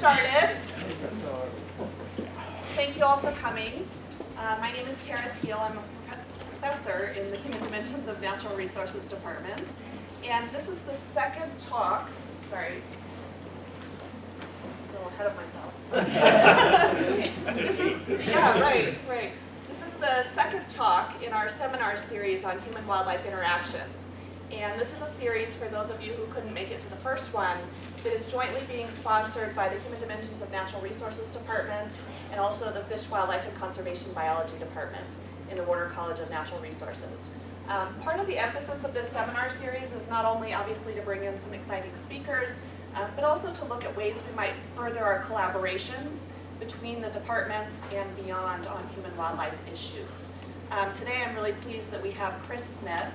started. Thank you all for coming. Uh, my name is Tara Teel. I'm a professor in the Human Dimensions of Natural Resources Department. And this is the second talk, sorry, a little ahead of myself. this is, yeah, right, right. This is the second talk in our seminar series on human-wildlife interactions. And this is a series for those of you who couldn't make it to the first one that is jointly being sponsored by the Human Dimensions of Natural Resources Department and also the Fish, Wildlife, and Conservation Biology Department in the Warner College of Natural Resources. Um, part of the emphasis of this seminar series is not only obviously to bring in some exciting speakers, uh, but also to look at ways we might further our collaborations between the departments and beyond on human-wildlife issues. Um, today I'm really pleased that we have Chris Smith.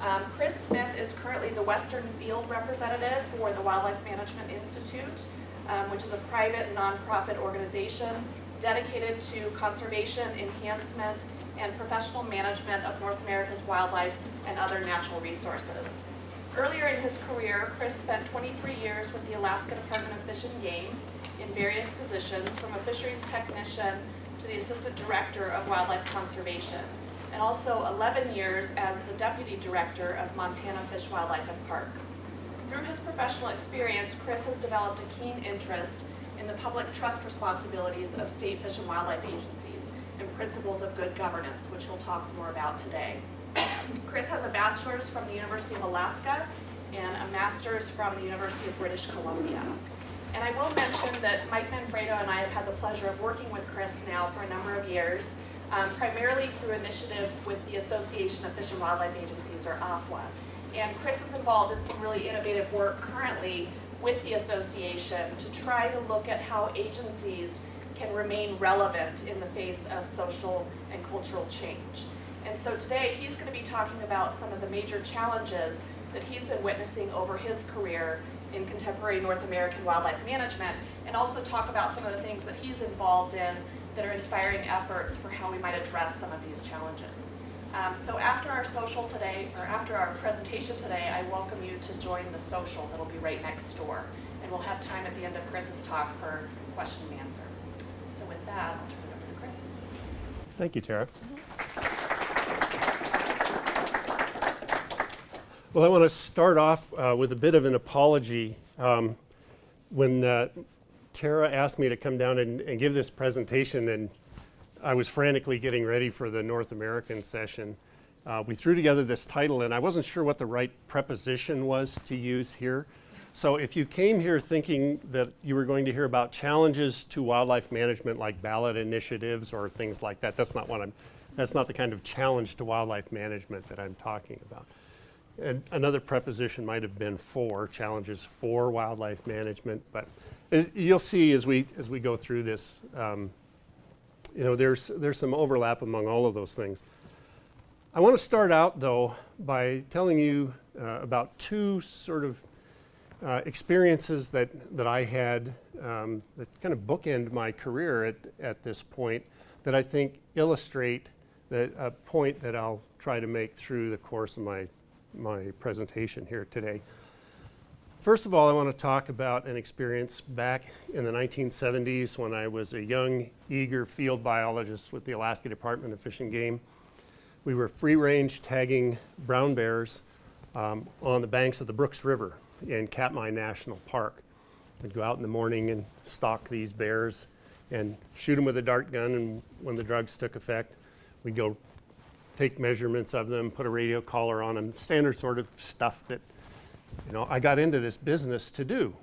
Um, Chris Smith is currently the Western Field Representative for the Wildlife Management Institute, um, which is a private nonprofit organization dedicated to conservation, enhancement, and professional management of North America's wildlife and other natural resources. Earlier in his career, Chris spent 23 years with the Alaska Department of Fish and Game in various positions, from a fisheries technician to the assistant director of wildlife conservation, and also 11 years as the deputy director of Montana Fish, Wildlife, and Parks. Through his professional experience, Chris has developed a keen interest in the public trust responsibilities of state fish and wildlife agencies and principles of good governance, which he'll talk more about today. Chris has a bachelor's from the University of Alaska and a master's from the University of British Columbia. And I will mention that Mike Manfredo and I have had the pleasure of working with Chris now for a number of years, um, primarily through initiatives with the Association of Fish and Wildlife Agencies, or AFWA. And Chris is involved in some really innovative work currently with the association to try to look at how agencies can remain relevant in the face of social and cultural change. And so today he's going to be talking about some of the major challenges that he's been witnessing over his career in contemporary North American wildlife management and also talk about some of the things that he's involved in that are inspiring efforts for how we might address some of these challenges. Um, so after our social today, or after our presentation today, I welcome you to join the social that'll be right next door. And we'll have time at the end of Chris's talk for question and answer. So with that, I'll turn it over to Chris. Thank you, Tara. Well, I want to start off uh, with a bit of an apology. Um, when uh, Tara asked me to come down and, and, give this presentation, and I was frantically getting ready for the North American session, uh, we threw together this title, and I wasn't sure what the right preposition was to use here. So if you came here thinking that you were going to hear about challenges to wildlife management like ballot initiatives or things like that, that's not what I'm, that's not the kind of challenge to wildlife management that I'm talking about. And another preposition might have been for, challenges for wildlife management, but as you'll see as we, as we go through this, um, you know, there's, there's some overlap among all of those things. I want to start out though by telling you uh, about two sort of uh, experiences that, that I had um, that kind of bookend my career at, at this point that I think illustrate the, a point that I'll try to make through the course of my my presentation here today. First of all, I want to talk about an experience back in the 1970s when I was a young, eager field biologist with the Alaska Department of Fish and Game. We were free-range tagging brown bears um, on the banks of the Brooks River in Katmai National Park. We'd go out in the morning and stalk these bears and shoot them with a dart gun, and when the drugs took effect, we'd go take measurements of them, put a radio collar on them, standard sort of stuff that, you know, I got into this business to do.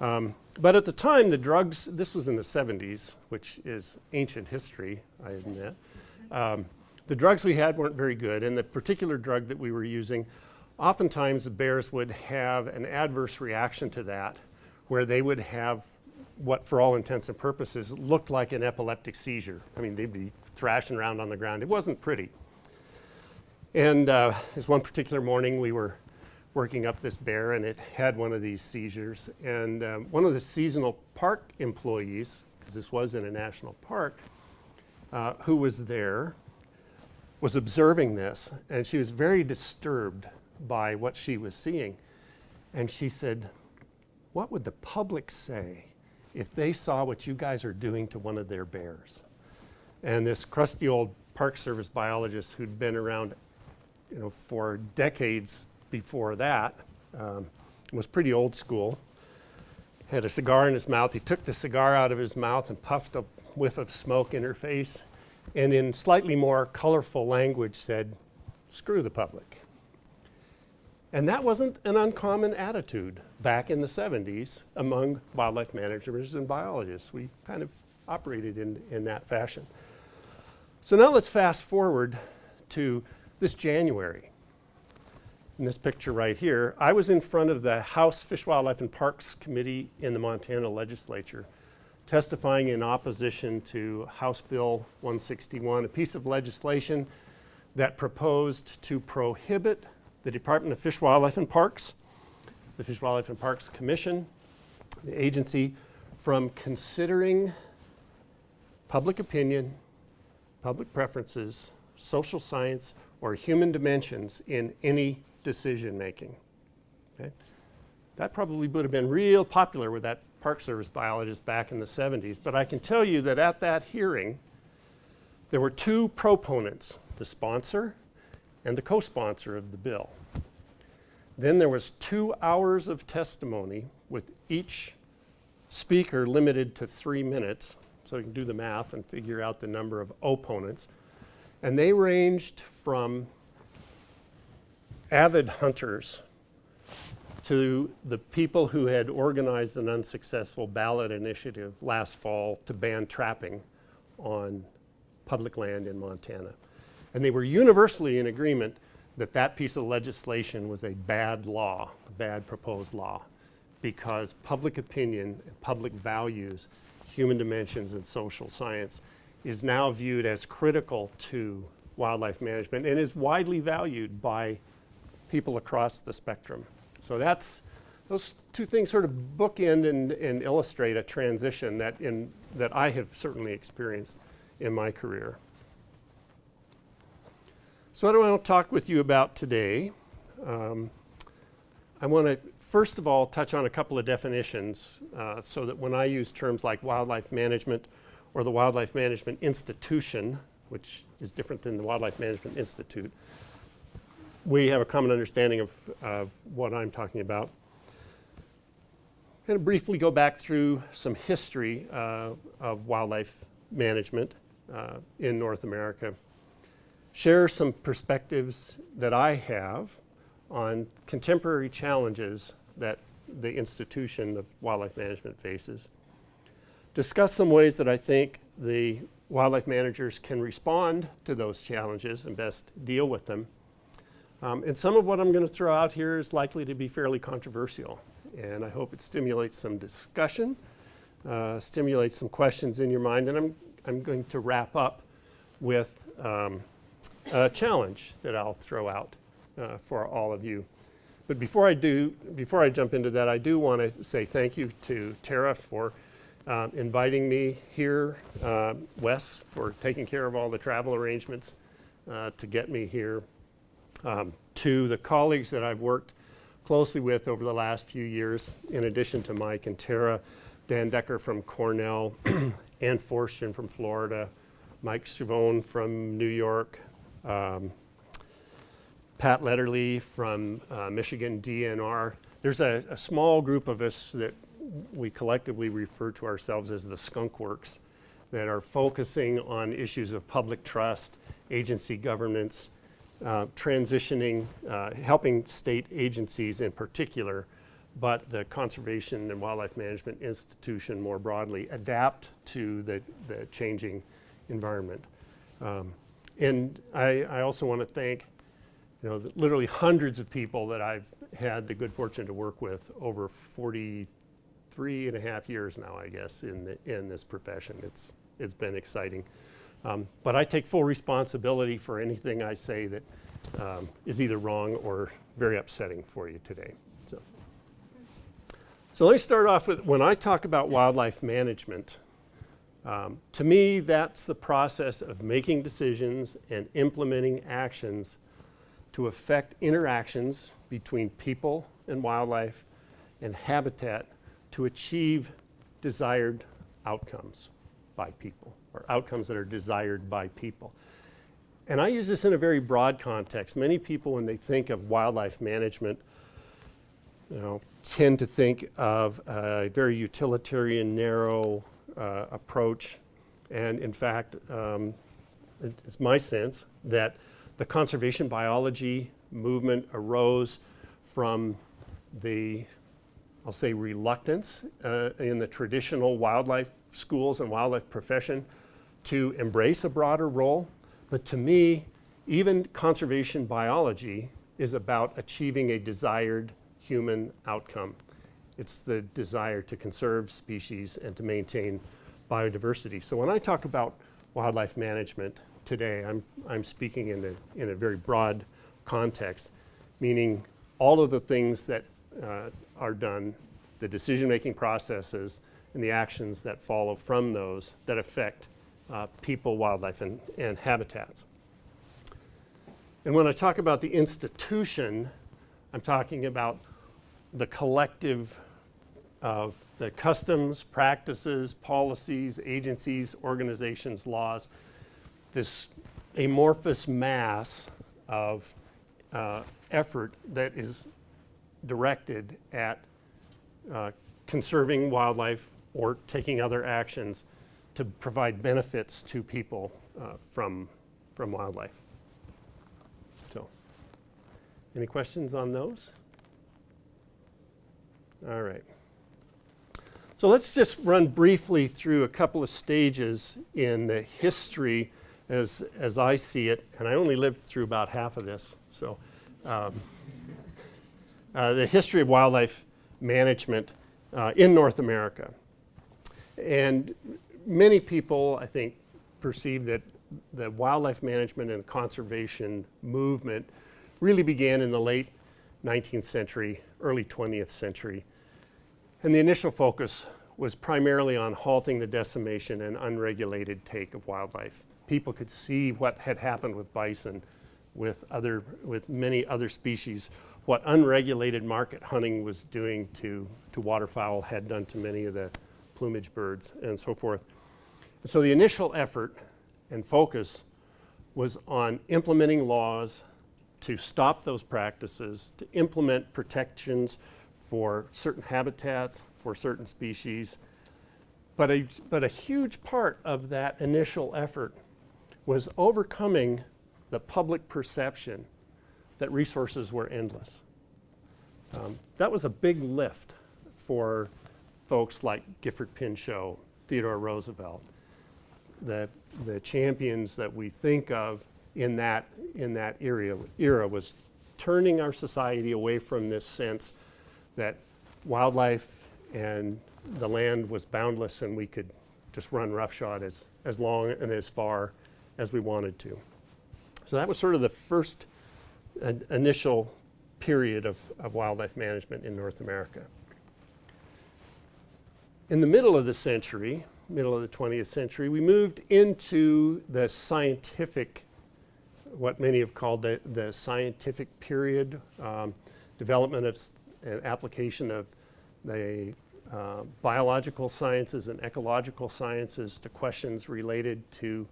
Um, but at the time, the drugs, this was in the 70s, which is ancient history, I admit. Um, the drugs we had weren't very good, and the particular drug that we were using, oftentimes the bears would have an adverse reaction to that, where they would have what, for all intents and purposes, looked like an epileptic seizure. I mean, they'd be thrashing around on the ground. It wasn't pretty. And uh, this one particular morning, we were working up this bear, and it had one of these seizures. And um, one of the seasonal park employees, because this was in a national park, uh, who was there, was observing this, and she was very disturbed by what she was seeing. And she said, what would the public say if they saw what you guys are doing to one of their bears. And this crusty old Park Service biologist who'd been around, you know, for decades before that, um, was pretty old school. Had a cigar in his mouth. He took the cigar out of his mouth and puffed a whiff of smoke in her face, and in slightly more colorful language said, "Screw the public." And that wasn't an uncommon attitude back in the 70s among wildlife managers and biologists. We kind of operated in, in that fashion. So now let's fast forward to this January. In this picture right here, I was in front of the House Fish, Wildlife, and Parks Committee in the Montana Legislature, testifying in opposition to House Bill 161, a piece of legislation that proposed to prohibit the Department of Fish, Wildlife, and Parks, the Fish, Wildlife, and Parks Commission, the agency, from considering public opinion, public preferences, social science, or human dimensions in any decision making. Okay? That probably would have been real popular with that Park Service biologist back in the 70s, but I can tell you that at that hearing, there were two proponents, the sponsor and the co-sponsor of the bill. Then there was two hours of testimony with each speaker limited to three minutes, so you can do the math and figure out the number of opponents. And they ranged from avid hunters to the people who had organized an unsuccessful ballot initiative last fall to ban trapping on public land in Montana. And they were universally in agreement that that piece of legislation was a bad law, a bad proposed law, because public opinion, public values, human dimensions, and social science is now viewed as critical to wildlife management and is widely valued by people across the spectrum. So that's, those two things sort of bookend and, and illustrate a transition that, in, that I have certainly experienced in my career. So what do I want to talk with you about today? Um, I want to first of all touch on a couple of definitions uh, so that when I use terms like wildlife management or the Wildlife Management Institution, which is different than the Wildlife Management Institute, we have a common understanding of, of what I'm talking about. I'm going to briefly go back through some history uh, of wildlife management uh, in North America share some perspectives that I have on contemporary challenges that the institution of wildlife management faces. Discuss some ways that I think the wildlife managers can respond to those challenges and best deal with them. Um, and some of what I'm going to throw out here is likely to be fairly controversial. And I hope it stimulates some discussion, uh, stimulates some questions in your mind. And I'm, I'm going to wrap up with um, a challenge that I'll throw out uh, for all of you. But before I do, before I jump into that, I do want to say thank you to Tara for uh, inviting me here, uh, Wes for taking care of all the travel arrangements uh, to get me here, um, to the colleagues that I've worked closely with over the last few years, in addition to Mike and Tara, Dan Decker from Cornell, Ann Forstchen from Florida, Mike Schiavone from New York, um, Pat Lederle from uh, Michigan DNR. There's a, a, small group of us that we collectively refer to ourselves as the Skunk Works that are focusing on issues of public trust, agency governance, uh, transitioning, uh, helping state agencies in particular, but the Conservation and Wildlife Management Institution more broadly adapt to the, the changing environment. Um, and I, I also want to thank, you know, literally hundreds of people that I've had the good fortune to work with over 43 and a half years now, I guess, in, the, in this profession. It's, it's been exciting. Um, but I take full responsibility for anything I say that um, is either wrong or very upsetting for you today. So. so let me start off with when I talk about wildlife management, um, to me, that's the process of making decisions and implementing actions to affect interactions between people and wildlife and habitat to achieve desired outcomes by people, or outcomes that are desired by people. And I use this in a very broad context. Many people, when they think of wildlife management, you know, tend to think of a very utilitarian, narrow uh, approach. And in fact, um, it's my sense that the conservation biology movement arose from the, I'll say, reluctance uh, in the traditional wildlife schools and wildlife profession to embrace a broader role. But to me, even conservation biology is about achieving a desired human outcome. It's the desire to conserve species and to maintain biodiversity. So when I talk about wildlife management today, I'm, I'm speaking in a, in a very broad context, meaning all of the things that uh, are done, the decision-making processes, and the actions that follow from those that affect uh, people, wildlife, and, and habitats. And when I talk about the institution, I'm talking about the collective of the customs, practices, policies, agencies, organizations, laws, this amorphous mass of uh, effort that is directed at uh, conserving wildlife or taking other actions to provide benefits to people uh, from, from wildlife. So, any questions on those? All right. So let's just run briefly through a couple of stages in the history as, as I see it, and I only lived through about half of this. So, um, uh, the history of wildlife management uh, in North America. And many people, I think, perceive that the wildlife management and conservation movement really began in the late 19th century, early 20th century. And the initial focus was primarily on halting the decimation and unregulated take of wildlife. People could see what had happened with bison, with other, with many other species, what unregulated market hunting was doing to, to waterfowl, had done to many of the plumage birds, and so forth. So the initial effort and focus was on implementing laws to stop those practices, to implement protections for certain habitats, for certain species. But a, but a huge part of that initial effort was overcoming the public perception that resources were endless. Um, that was a big lift for folks like Gifford Pinchot, Theodore Roosevelt, the, the champions that we think of in that, in that era, era was turning our society away from this sense that wildlife and the land was boundless and we could just run roughshod as, as long and as far as we wanted to. So that was sort of the first uh, initial period of, of wildlife management in North America. In the middle of the century, middle of the 20th century, we moved into the scientific, what many have called the, the scientific period, um, development of and application of the uh, biological sciences and ecological sciences to questions related to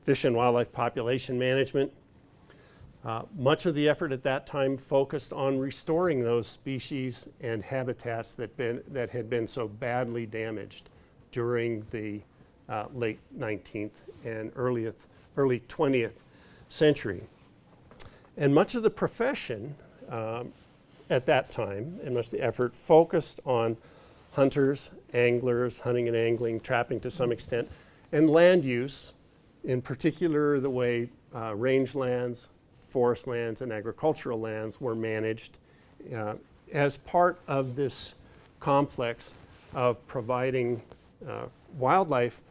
fish and wildlife population management. Uh, much of the effort at that time focused on restoring those species and habitats that, been, that had been so badly damaged during the uh, late 19th and early, early 20th century. And much of the profession um, at that time, and much of the effort focused on hunters, anglers, hunting and angling, trapping to some extent, and land use, in particular the way uh, rangelands, forest lands, and agricultural lands were managed uh, as part of this complex of providing uh, wildlife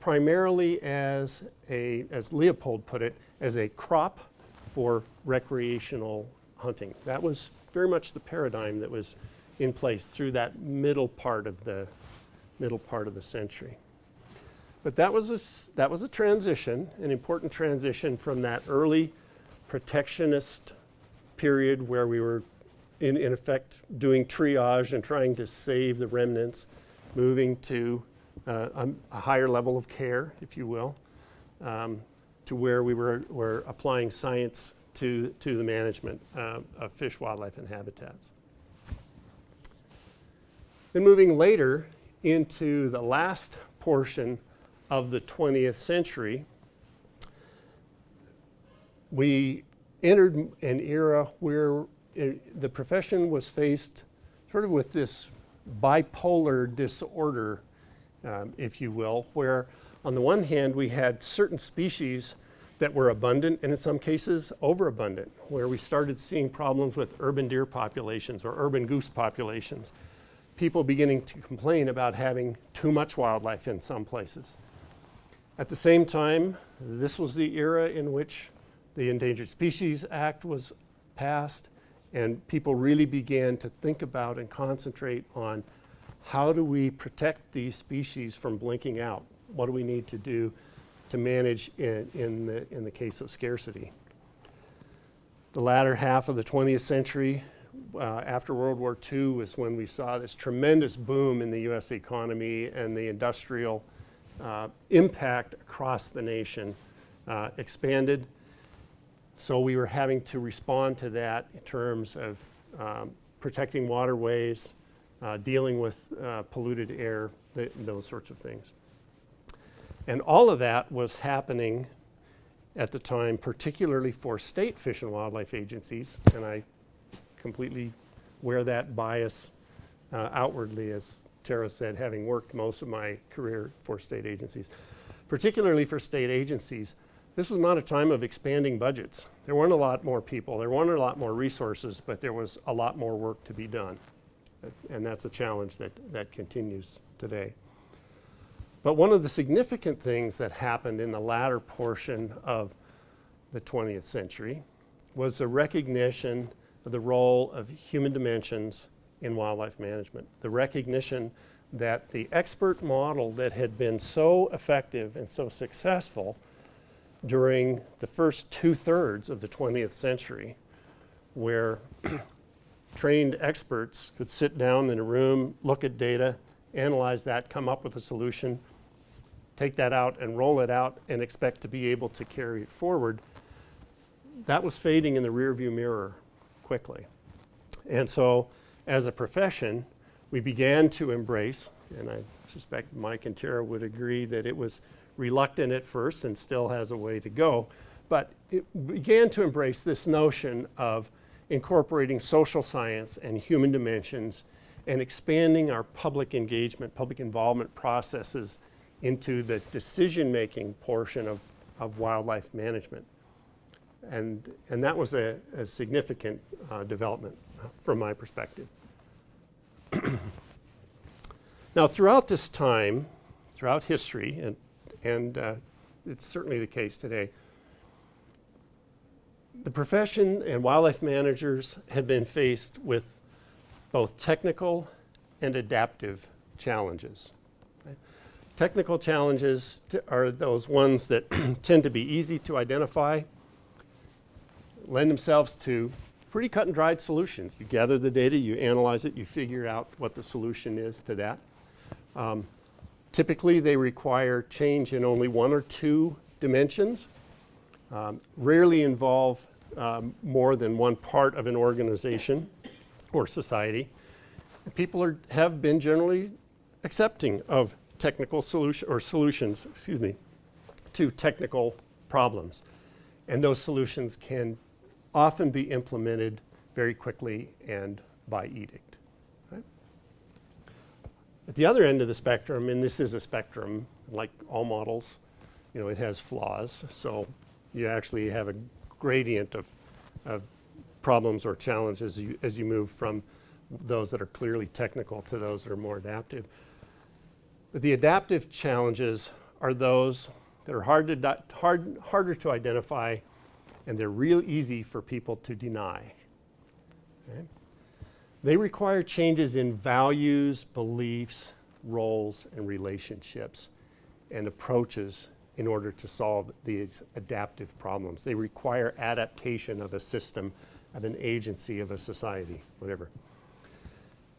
primarily as a, as Leopold put it, as a crop for recreational hunting. That was very much the paradigm that was in place through that middle part of the middle part of the century. But that was a, that was a transition, an important transition from that early protectionist period where we were in, in effect doing triage and trying to save the remnants moving to uh, a, a higher level of care, if you will, um, to where we were, were applying science to, to the management uh, of fish, wildlife, and habitats. Then moving later into the last portion of the 20th century, we entered an era where it, the profession was faced sort of with this bipolar disorder, um, if you will, where on the one hand we had certain species that were abundant and in some cases overabundant, where we started seeing problems with urban deer populations or urban goose populations. People beginning to complain about having too much wildlife in some places. At the same time, this was the era in which the Endangered Species Act was passed and people really began to think about and concentrate on how do we protect these species from blinking out? What do we need to do to manage in, in, the, in the case of scarcity? The latter half of the 20th century, uh, after World War II, was when we saw this tremendous boom in the US economy and the industrial uh, impact across the nation uh, expanded. So we were having to respond to that in terms of um, protecting waterways, uh, dealing with uh, polluted air, th those sorts of things. And all of that was happening at the time, particularly for state fish and wildlife agencies, and I completely wear that bias uh, outwardly, as Tara said, having worked most of my career for state agencies. Particularly for state agencies, this was not a time of expanding budgets. There weren't a lot more people, there weren't a lot more resources, but there was a lot more work to be done. And that's a challenge that, that continues today. But one of the significant things that happened in the latter portion of the 20th century was the recognition of the role of human dimensions in wildlife management. The recognition that the expert model that had been so effective and so successful during the first two-thirds of the 20th century where trained experts could sit down in a room, look at data, analyze that, come up with a solution, take that out and roll it out and expect to be able to carry it forward, that was fading in the rearview mirror quickly. And so as a profession, we began to embrace, and I suspect Mike and Tara would agree that it was reluctant at first and still has a way to go. But it began to embrace this notion of incorporating social science and human dimensions and expanding our public engagement, public involvement processes into the decision-making portion of, of wildlife management. And, and that was a, a significant uh, development from my perspective. now throughout this time, throughout history, and and uh, it's certainly the case today. The profession and wildlife managers have been faced with both technical and adaptive challenges. Technical challenges are those ones that tend to be easy to identify, lend themselves to pretty cut and dried solutions. You gather the data, you analyze it, you figure out what the solution is to that. Um, Typically, they require change in only one or two dimensions, um, rarely involve um, more than one part of an organization or society. People are, have been generally accepting of technical solution or solutions, excuse me, to technical problems. And those solutions can often be implemented very quickly and by edict. At the other end of the spectrum, and this is a spectrum, like all models, you know, it has flaws. So you actually have a gradient of, of problems or challenges as you, as you move from those that are clearly technical to those that are more adaptive. But the adaptive challenges are those that are hard to hard, harder to identify and they're real easy for people to deny. Okay? They require changes in values, beliefs, roles, and relationships and approaches in order to solve these adaptive problems. They require adaptation of a system, of an agency, of a society, whatever.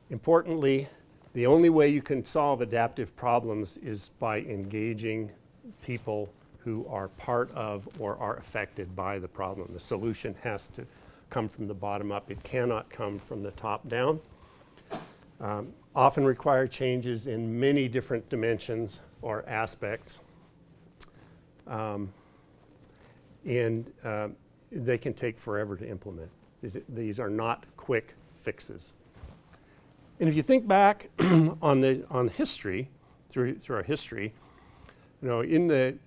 Importantly, The only way you can solve adaptive problems is by engaging people who are part of or are affected by the problem. The solution has to come from the bottom up. It cannot come from the top down. Um, often require changes in many different dimensions or aspects. Um, and um, they can take forever to implement. These- These are not quick fixes. And if you think back on the on history, through through our history, you know, in the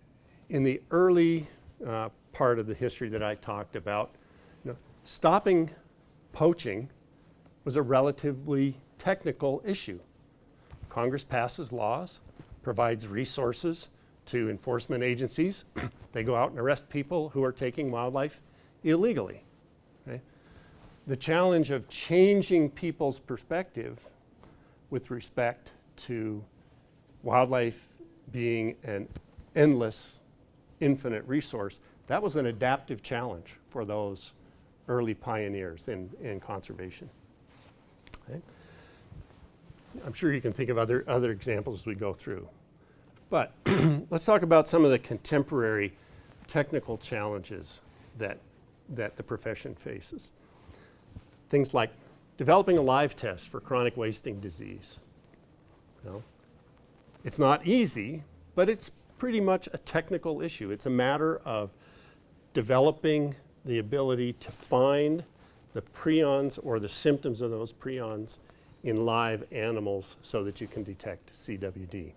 in the early uh, part of the history that I talked about, you know, stopping poaching was a relatively technical issue. Congress passes laws, provides resources to enforcement agencies. they go out and arrest people who are taking wildlife illegally. okay? The challenge of changing people's perspective with respect to wildlife being an endless, infinite resource, that was an adaptive challenge for those early pioneers in, in conservation. Okay? I'm sure you can think of other, other examples as we go through. But let's talk about some of the contemporary technical challenges that, that the profession faces. Things like developing a live test for chronic wasting disease. You it's not easy, but it's pretty much a technical issue. It's a matter of developing the ability to find the prions or the symptoms of those prions in live animals so that you can detect CWD.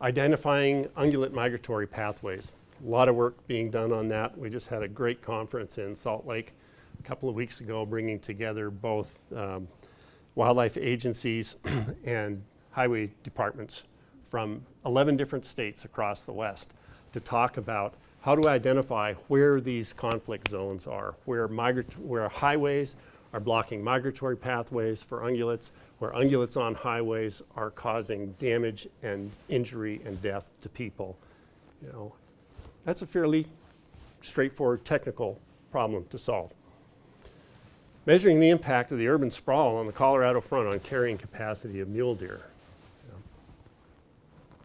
Identifying ungulate migratory pathways. A lot of work being done on that. We just had a great conference in Salt Lake a couple of weeks ago bringing together both um, wildlife agencies and highway departments from 11 different states across the West to talk about how do to identify where these conflict zones are, where, migrat- where highways are blocking migratory pathways for ungulates, where ungulates on highways are causing damage and injury and death to people. You know, that's a fairly straightforward technical problem to solve. Measuring the impact of the urban sprawl on the Colorado front on carrying capacity of mule deer. You know,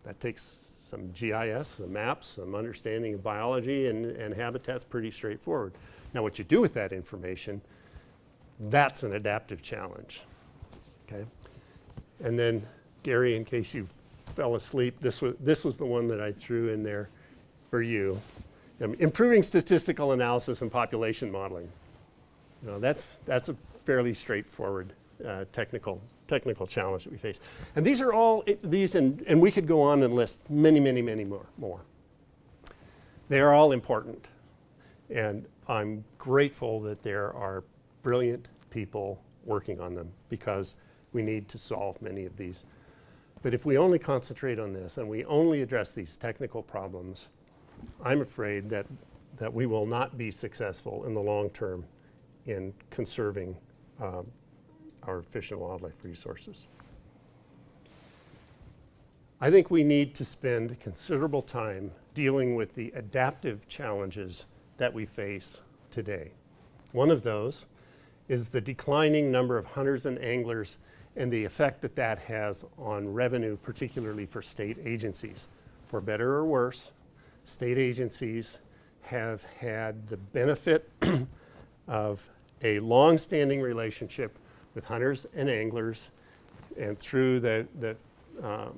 That takes some GIS, some maps, some understanding of biology and, and habitat's pretty straightforward. Now what you do with that information, that's an adaptive challenge, okay? And then Gary, in case you fell asleep, this was, this was the one that I threw in there for you. Um, improving statistical analysis and population modeling. You know, that's, that's a fairly straightforward uh, technical, technical challenge that we face. And these are all, i- these, and, and we could go on and list many, many, many more, more. They are all important. And I'm grateful that there are brilliant people working on them because we need to solve many of these. But if we only concentrate on this and we only address these technical problems, I'm afraid that, that we will not be successful in the long term in conserving um, our fish and wildlife resources. I think we need to spend considerable time dealing with the adaptive challenges that we face today. One of those is the declining number of hunters and anglers and the effect that that has on revenue, particularly for state agencies. For better or worse, state agencies have had the benefit of a long-standing relationship with hunters and anglers and through the, the um,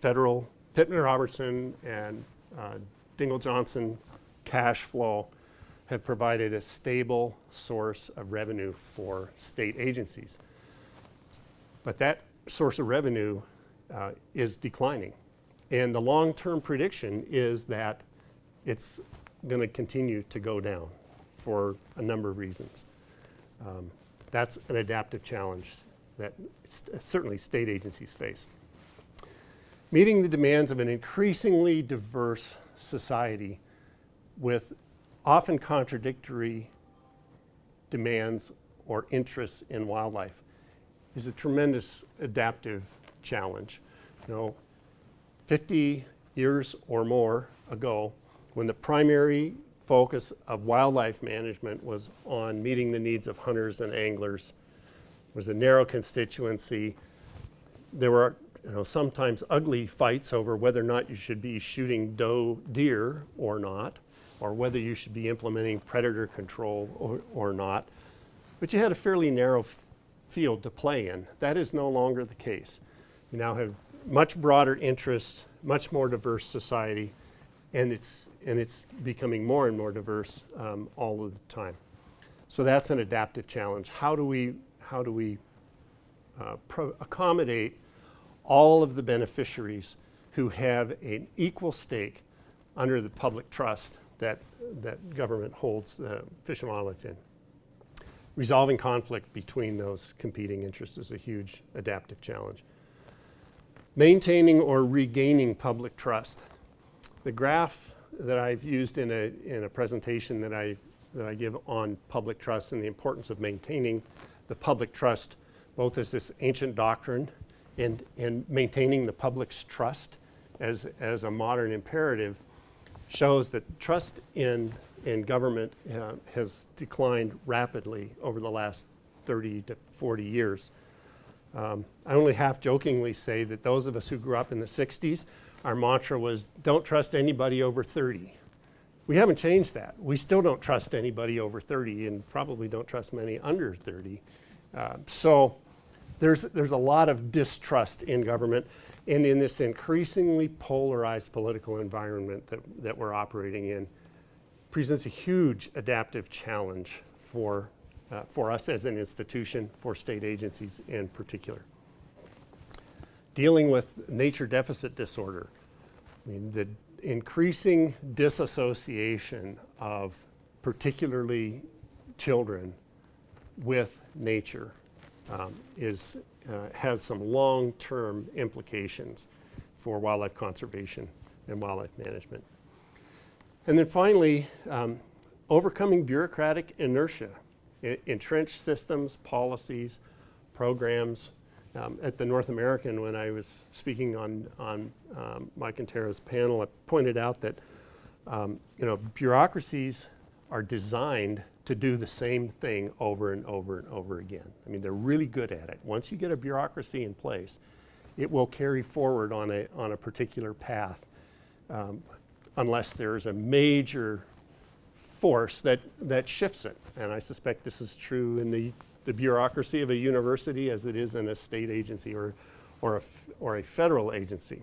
federal Pittman Robertson and uh, Dingell Johnson cash flow have provided a stable source of revenue for state agencies. But that source of revenue uh, is declining. And the long-term prediction is that it's going to continue to go down for a number of reasons. Um, that's an adaptive challenge that st- certainly state agencies face. Meeting the demands of an increasingly diverse society with often contradictory demands or interests in wildlife is a tremendous adaptive challenge. You know, 50 years or more ago, when the primary focus of wildlife management was on meeting the needs of hunters and anglers, was a narrow constituency, there were you know, sometimes ugly fights over whether or not you should be shooting doe deer or not, or whether you should be implementing predator control or, or not. But you had a fairly narrow field to play in. That is no longer the case. You now have much broader interests, much more diverse society, and it's, and it's becoming more and more diverse um, all of the time. So that's an adaptive challenge. How do we, how do we uh, accommodate all of the beneficiaries who have an equal stake under the public trust that, that government holds the fish and wildlife in? Resolving conflict between those competing interests is a huge adaptive challenge. Maintaining or regaining public trust. The graph that I've used in a, in a presentation that I, that I give on public trust and the importance of maintaining the public trust, both as this ancient doctrine and, and maintaining the public's trust as, as a modern imperative, shows that trust in, in government uh, has declined rapidly over the last 30 to 40 years. Um, I only half jokingly say that those of us who grew up in the 60s, our mantra was don't trust anybody over 30. We haven't changed that. We still don't trust anybody over 30 and probably don't trust many under 30. Uh, so there's, there's a lot of distrust in government and in this increasingly polarized political environment that, that we're operating in presents a huge adaptive challenge for uh, for us as an institution, for state agencies in particular. Dealing with nature deficit disorder, I mean, the increasing disassociation of particularly children with nature um, is, uh, has some long-term implications for wildlife conservation and wildlife management. And then finally, um, overcoming bureaucratic inertia entrenched systems, policies, programs. Um, at the North American, when I was speaking on, on um, Mike and Tara's panel, I pointed out that um, you know, bureaucracies are designed to do the same thing over and over and over again. I mean, they're really good at it. Once you get a bureaucracy in place, it will carry forward on a, on a particular path um, unless there's a major force that, that shifts it. And I suspect this is true in the, the bureaucracy of a university as it is in a state agency or, or, a, or a federal agency.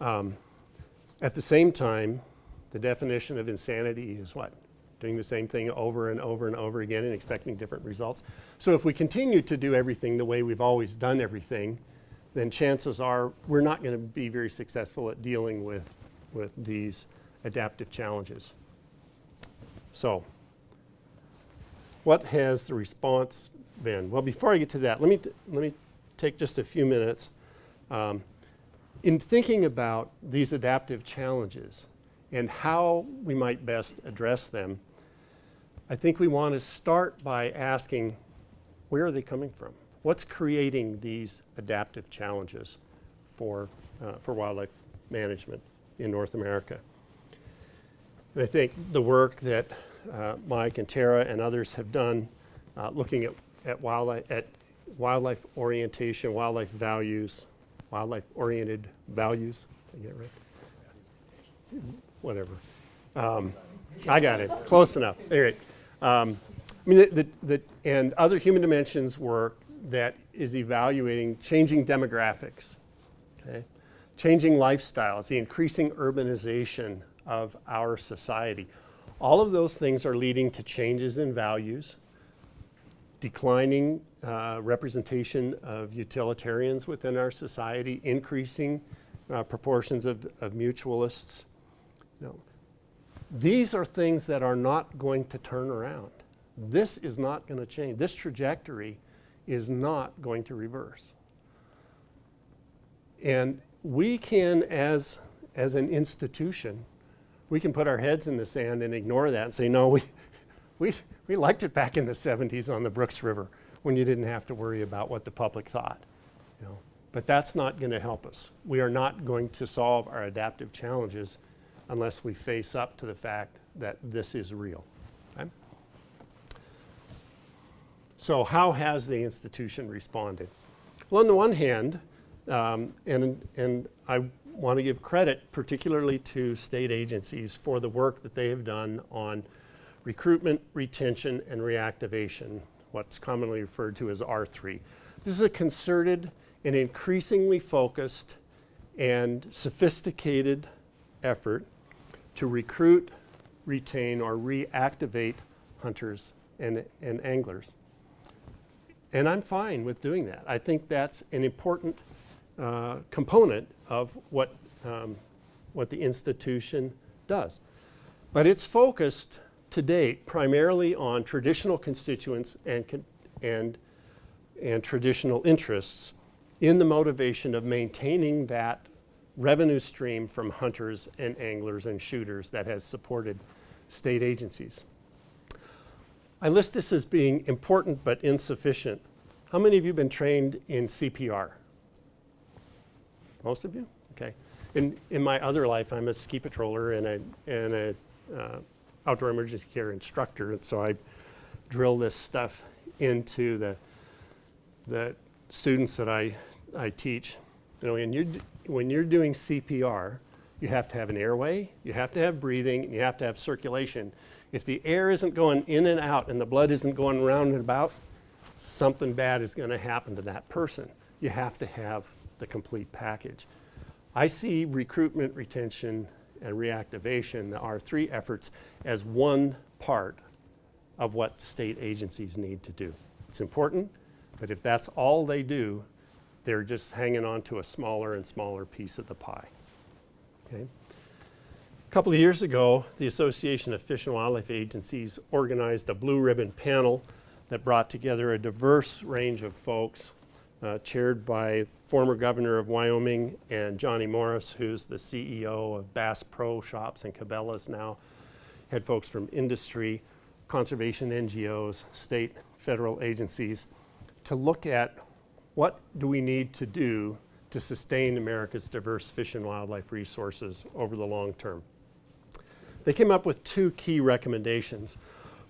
Um, at the same time, the definition of insanity is what? Doing the same thing over and over and over again and expecting different results. So if we continue to do everything the way we've always done everything, then chances are we're not going to be very successful at dealing with, with these adaptive challenges. So, what has the response been? Well, before I get to that, let me, let me take just a few minutes. Um, in thinking about these adaptive challenges and how we might best address them, I think we want to start by asking where are they coming from? What's creating these adaptive challenges for, uh, for wildlife management in North America? And I think the work that uh, Mike and Tara and others have done uh, looking at, at, wildlife, at wildlife orientation, wildlife values, wildlife oriented values. I get it right? Whatever. Um, I got it. Close enough. All right. Um, I mean, the, the, the, and other human dimensions work that is evaluating changing demographics, okay? changing lifestyles, the increasing urbanization of our society. All of those things are leading to changes in values, declining uh, representation of utilitarians within our society, increasing uh, proportions of, of mutualists. No. These are things that are not going to turn around. This is not going to change. This trajectory is not going to reverse. And we can, as, as an institution, we can put our heads in the sand and ignore that and say, no, we, we, we liked it back in the 70s on the Brooks River when you didn't have to worry about what the public thought. You know? But that's not going to help us. We are not going to solve our adaptive challenges unless we face up to the fact that this is real. Okay? So how has the institution responded? Well, on the one hand, um, and, and I want to give credit particularly to state agencies for the work that they have done on recruitment, retention, and reactivation, what's commonly referred to as R3. This is a concerted and increasingly focused and sophisticated effort to recruit, retain, or reactivate hunters and, and anglers. And I'm fine with doing that. I think that's an important uh, component of what, um, what the institution does. But it's focused to date primarily on traditional constituents and, and, and traditional interests in the motivation of maintaining that revenue stream from hunters and anglers and shooters that has supported state agencies. I list this as being important but insufficient. How many of you have been trained in CPR? Most of you? Okay. In, in my other life, I'm a ski patroller and a, and a uh, outdoor emergency care instructor, and so I drill this stuff into the, the students that I, I teach. You know, when you're, d- when you're doing CPR, you have to have an airway, you have to have breathing, and you have to have circulation. If the air isn't going in and out and the blood isn't going round and about, something bad is going to happen to that person. You have to have the complete package. I see recruitment, retention, and reactivation, the R3 efforts, as one part of what state agencies need to do. It's important, but if that's all they do, they're just hanging on to a smaller and smaller piece of the pie. Okay? A couple of years ago, the Association of Fish and Wildlife Agencies organized a blue ribbon panel that brought together a diverse range of folks, uh, chaired by former governor of Wyoming and Johnny Morris, who's the CEO of Bass Pro Shops and Cabela's now. Had folks from industry, conservation NGOs, state, federal agencies to look at what do we need to do to sustain America's diverse fish and wildlife resources over the long term. They came up with two key recommendations.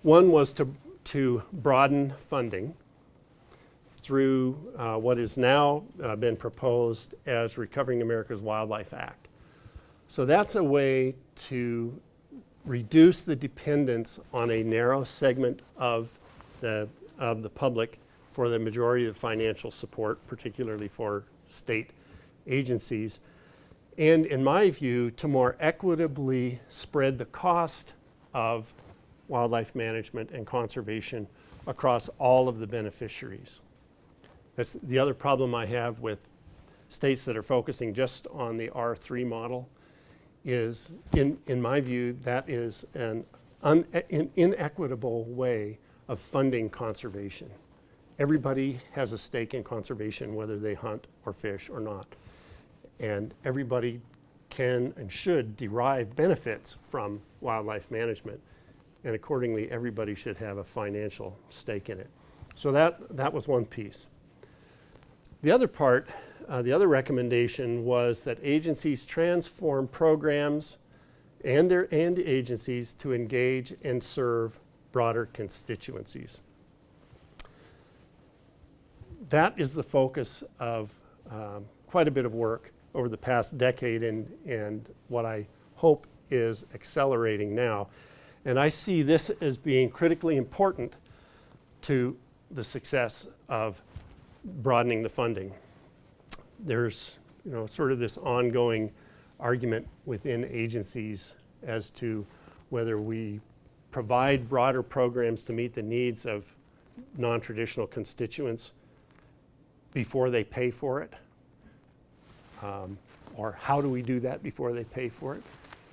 One was to, to broaden funding through uh, what has now uh, been proposed as Recovering America's Wildlife Act. So that's a way to reduce the dependence on a narrow segment of the, of the public for the majority of financial support, particularly for state agencies. And in my view, to more equitably spread the cost of wildlife management and conservation across all of the beneficiaries. That's the other problem I have with states that are focusing just on the R3 model is, in, in my view, that is an in, inequitable way of funding conservation. Everybody has a stake in conservation, whether they hunt or fish or not. And everybody can and should derive benefits from wildlife management. And accordingly, everybody should have a financial stake in it. So that, that was one piece. The other part, uh, the other recommendation was that agencies transform programs and their and agencies to engage and serve broader constituencies. That is the focus of um, quite a bit of work over the past decade and, and what I hope is accelerating now. And I see this as being critically important to the success of broadening the funding. There's, you know, sort of this ongoing argument within agencies as to whether we provide broader programs to meet the needs of non-traditional constituents before they pay for it. Um, or how do we do that before they pay for it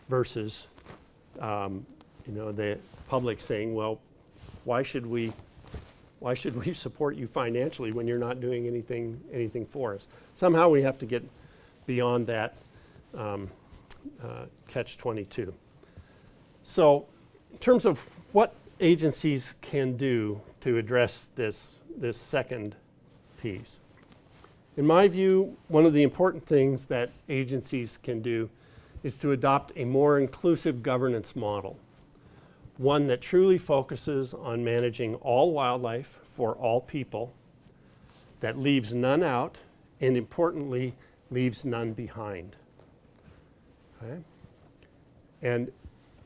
versus, um, you know, the public saying, well, why should we why should we support you financially when you're not doing anything, anything for us? Somehow we have to get beyond that um, uh, catch 22. So in terms of what agencies can do to address this, this second piece. In my view, one of the important things that agencies can do is to adopt a more inclusive governance model one that truly focuses on managing all wildlife for all people that leaves none out and importantly, leaves none behind. Okay? And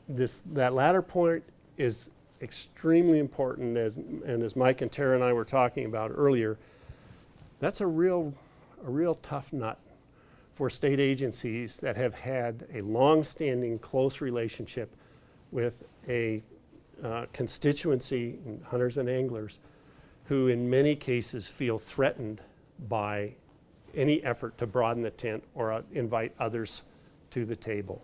this, that latter point is extremely important as, and as Mike and Tara and I were talking about earlier, that's a real, a real tough nut for state agencies that have had a long-standing close relationship with a uh, constituency, hunters and anglers, who in many cases feel threatened by any effort to broaden the tent or uh, invite others to the table.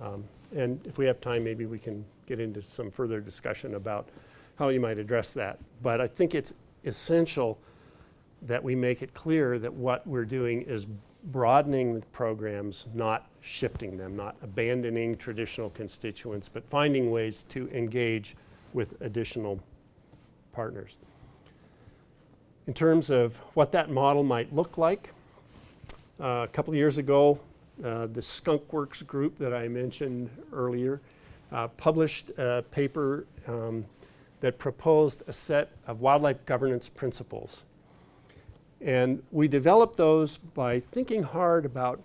Um, and if we have time, maybe we can get into some further discussion about how you might address that. But I think it's essential that we make it clear that what we're doing is broadening the programs, not shifting them, not abandoning traditional constituents, but finding ways to engage with additional partners. In terms of what that model might look like, uh, a couple of years ago, uh, the Skunk Works group that I mentioned earlier uh, published a paper um, that proposed a set of wildlife governance principles. And we developed those by thinking hard about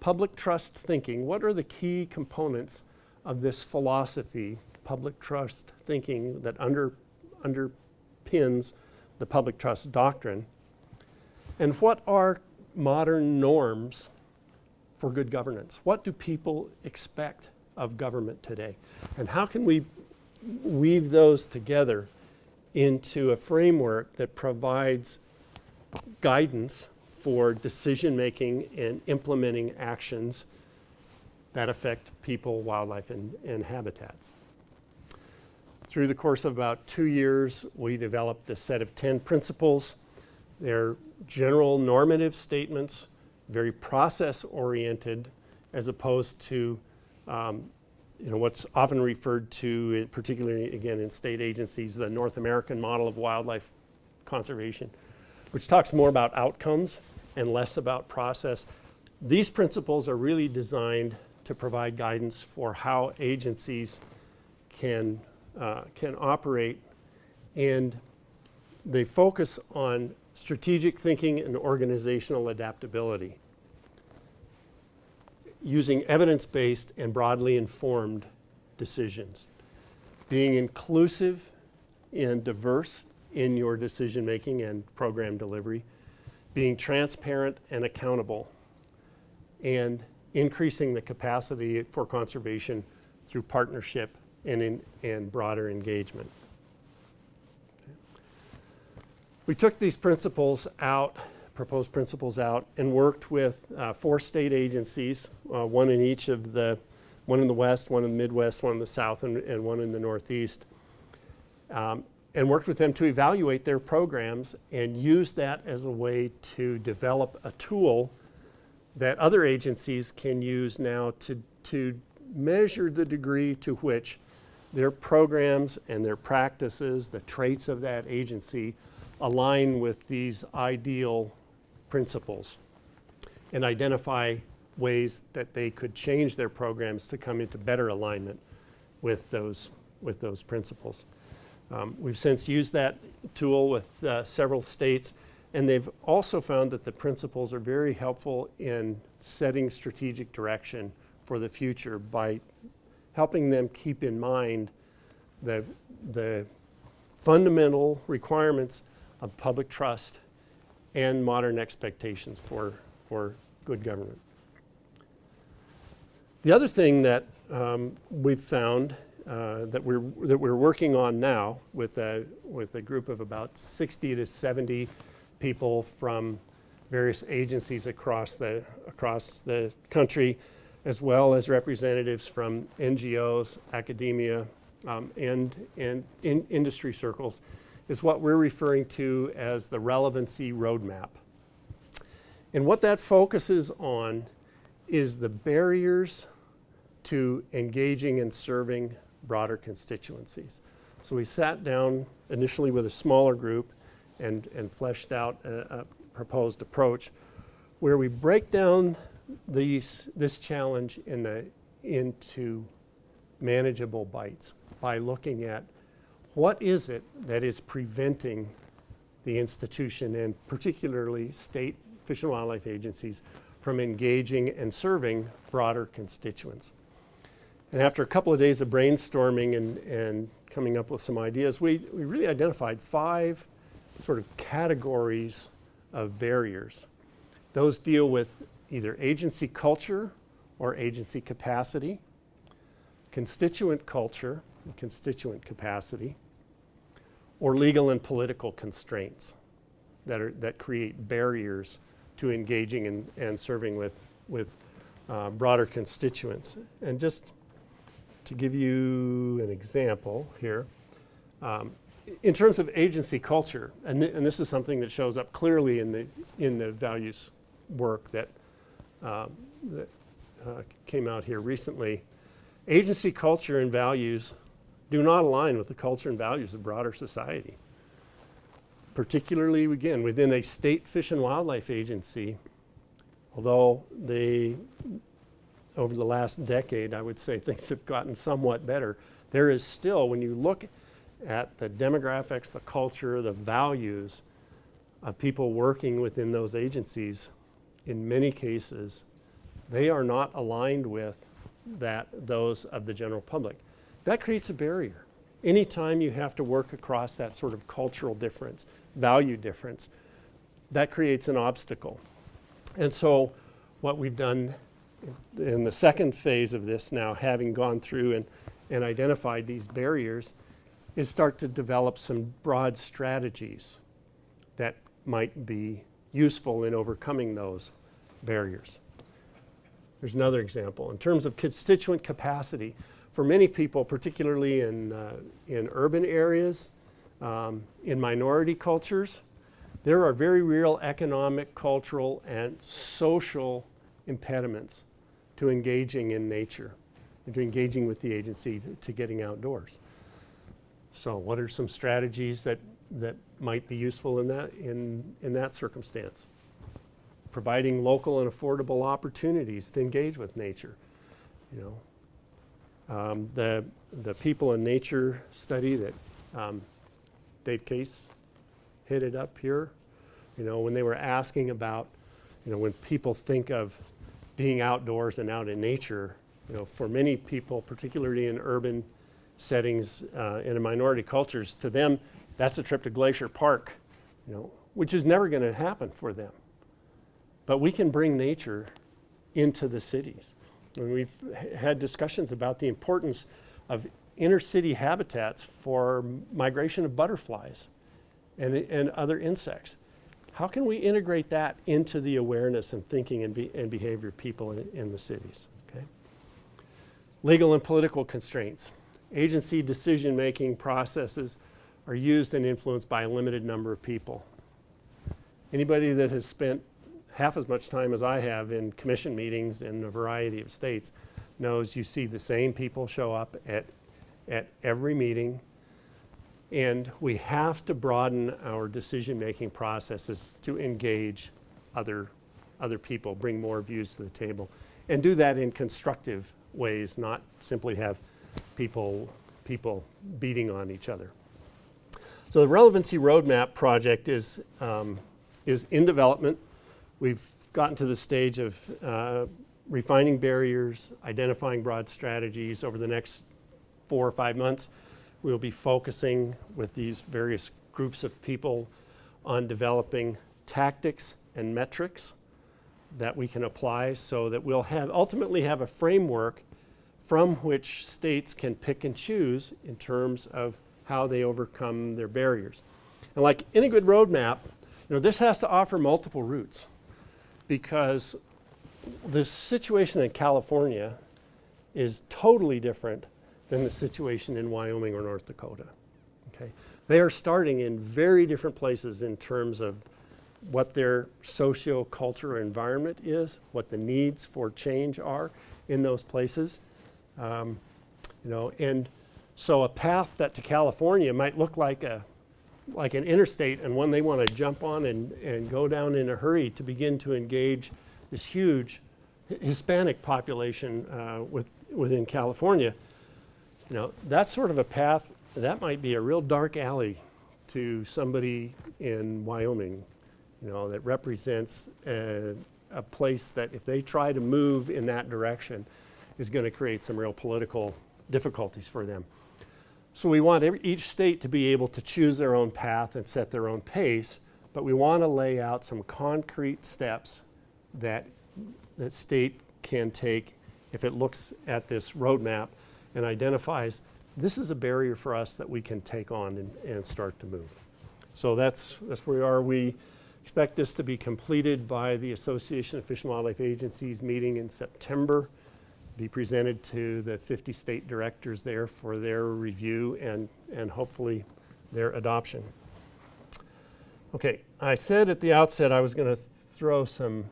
public trust thinking. What are the key components of this philosophy, public trust thinking that under, underpins the public trust doctrine? And what are modern norms for good governance? What do people expect of government today? And how can we weave those together into a framework that provides guidance for decision making and implementing actions that affect people, wildlife, and, and habitats. Through the course of about two years, we developed a set of 10 principles. They're general normative statements very process oriented as opposed to um, you know, what's often referred to, particularly again in state agencies, the North American model of wildlife conservation, which talks more about outcomes and less about process. These principles are really designed to provide guidance for how agencies can, uh, can operate and they focus on strategic thinking and organizational adaptability using evidence-based and broadly informed decisions. Being inclusive and diverse in your decision making and program delivery, being transparent and accountable, and increasing the capacity for conservation through partnership and, in, and broader engagement. We took these principles out, proposed principles out, and worked with uh, four state agencies, uh, one in each of the, one in the west, one in the Midwest, one in the south, and, and one in the northeast. Um, and worked with them to evaluate their programs and use that as a way to develop a tool that other agencies can use now to, to measure the degree to which their programs and their practices, the traits of that agency, align with these ideal principles and identify ways that they could change their programs to come into better alignment with those, with those principles. Um, we've since used that tool with uh, several states and they've also found that the principles are very helpful in setting strategic direction for the future by helping them keep in mind the, the fundamental requirements of public trust and modern expectations for, for good government. The other thing that um, we've found uh, that, we're, that we're working on now with a, with a group of about 60 to 70 people from various agencies across the, across the country, as well as representatives from NGOs, academia, um, and, and in industry circles, is what we're referring to as the relevancy roadmap. And what that focuses on is the barriers to engaging and serving broader constituencies. So we sat down initially with a smaller group and, and fleshed out a, a proposed approach where we break down these, this challenge in the, into manageable bites by looking at what is it that is preventing the institution and particularly state fish and wildlife agencies from engaging and serving broader constituents. And after a couple of days of brainstorming and, and coming up with some ideas, we, we really identified five sort of categories of barriers. Those deal with either agency culture or agency capacity, constituent culture, and constituent capacity, or legal and political constraints that, are, that create barriers to engaging and, and serving with, with uh, broader constituents. And just to give you an example here, um, in terms of agency culture, and, th- and this is something that shows up clearly in the, in the values work that, um, that uh, came out here recently, agency culture and values do not align with the culture and values of broader society. Particularly, again, within a state fish and wildlife agency, although they, over the last decade, I would say things have gotten somewhat better, there is still, when you look at the demographics, the culture, the values of people working within those agencies, in many cases, they are not aligned with that, those of the general public. That creates a barrier. Anytime you have to work across that sort of cultural difference, value difference, that creates an obstacle. And so what we've done in the second phase of this now, having gone through and, and identified these barriers, is start to develop some broad strategies that might be useful in overcoming those barriers. There's another example. In terms of constituent capacity, for many people, particularly in, uh, in urban areas, um, in minority cultures, there are very real economic, cultural, and social impediments to engaging in nature to engaging with the agency to, to getting outdoors. So what are some strategies that, that might be useful in that, in, in that circumstance? Providing local and affordable opportunities to engage with nature. You know, um, the, the people in nature study that um, Dave Case hit it up here. You know, when they were asking about, you know, when people think of being outdoors and out in nature, you know, for many people, particularly in urban settings uh, in minority cultures, to them, that's a trip to Glacier Park, you know, which is never going to happen for them. But we can bring nature into the cities. And we've had discussions about the importance of inner city habitats for migration of butterflies and, and other insects. How can we integrate that into the awareness and thinking and, be, and behavior of people in, in the cities? Okay? Legal and political constraints. Agency decision making processes are used and influenced by a limited number of people. Anybody that has spent half as much time as I have in commission meetings in a variety of states knows you see the same people show up at, at every meeting. And we have to broaden our decision making processes to engage other, other people, bring more views to the table, and do that in constructive ways, not simply have people, people beating on each other. So the relevancy roadmap project is, um, is in development. We've gotten to the stage of uh, refining barriers, identifying broad strategies over the next four or five months. We'll be focusing with these various groups of people on developing tactics and metrics that we can apply so that we'll have ultimately have a framework from which states can pick and choose in terms of how they overcome their barriers. And like any good roadmap, you know, this has to offer multiple routes because the situation in California is totally different than the situation in Wyoming or North Dakota. Okay? They are starting in very different places in terms of what their socio-cultural environment is, what the needs for change are in those places. Um, you know, and so a path that to California might look like a like an interstate and one they want to jump on and, and go down in a hurry to begin to engage this huge Hispanic population uh, with, within California. You know, that's sort of a path that might be a real dark alley to somebody in Wyoming, you know, that represents a, a place that if they try to move in that direction is going to create some real political difficulties for them. So we want every, each state to be able to choose their own path and set their own pace, but we want to lay out some concrete steps that that state can take if it looks at this roadmap and identifies this is a barrier for us that we can take on and, and start to move. So that's, that's where we are. We expect this to be completed by the Association of Fish and Wildlife Agencies meeting in September, be presented to the 50 state directors there for their review and, and hopefully their adoption. Okay, I said at the outset I was going to throw some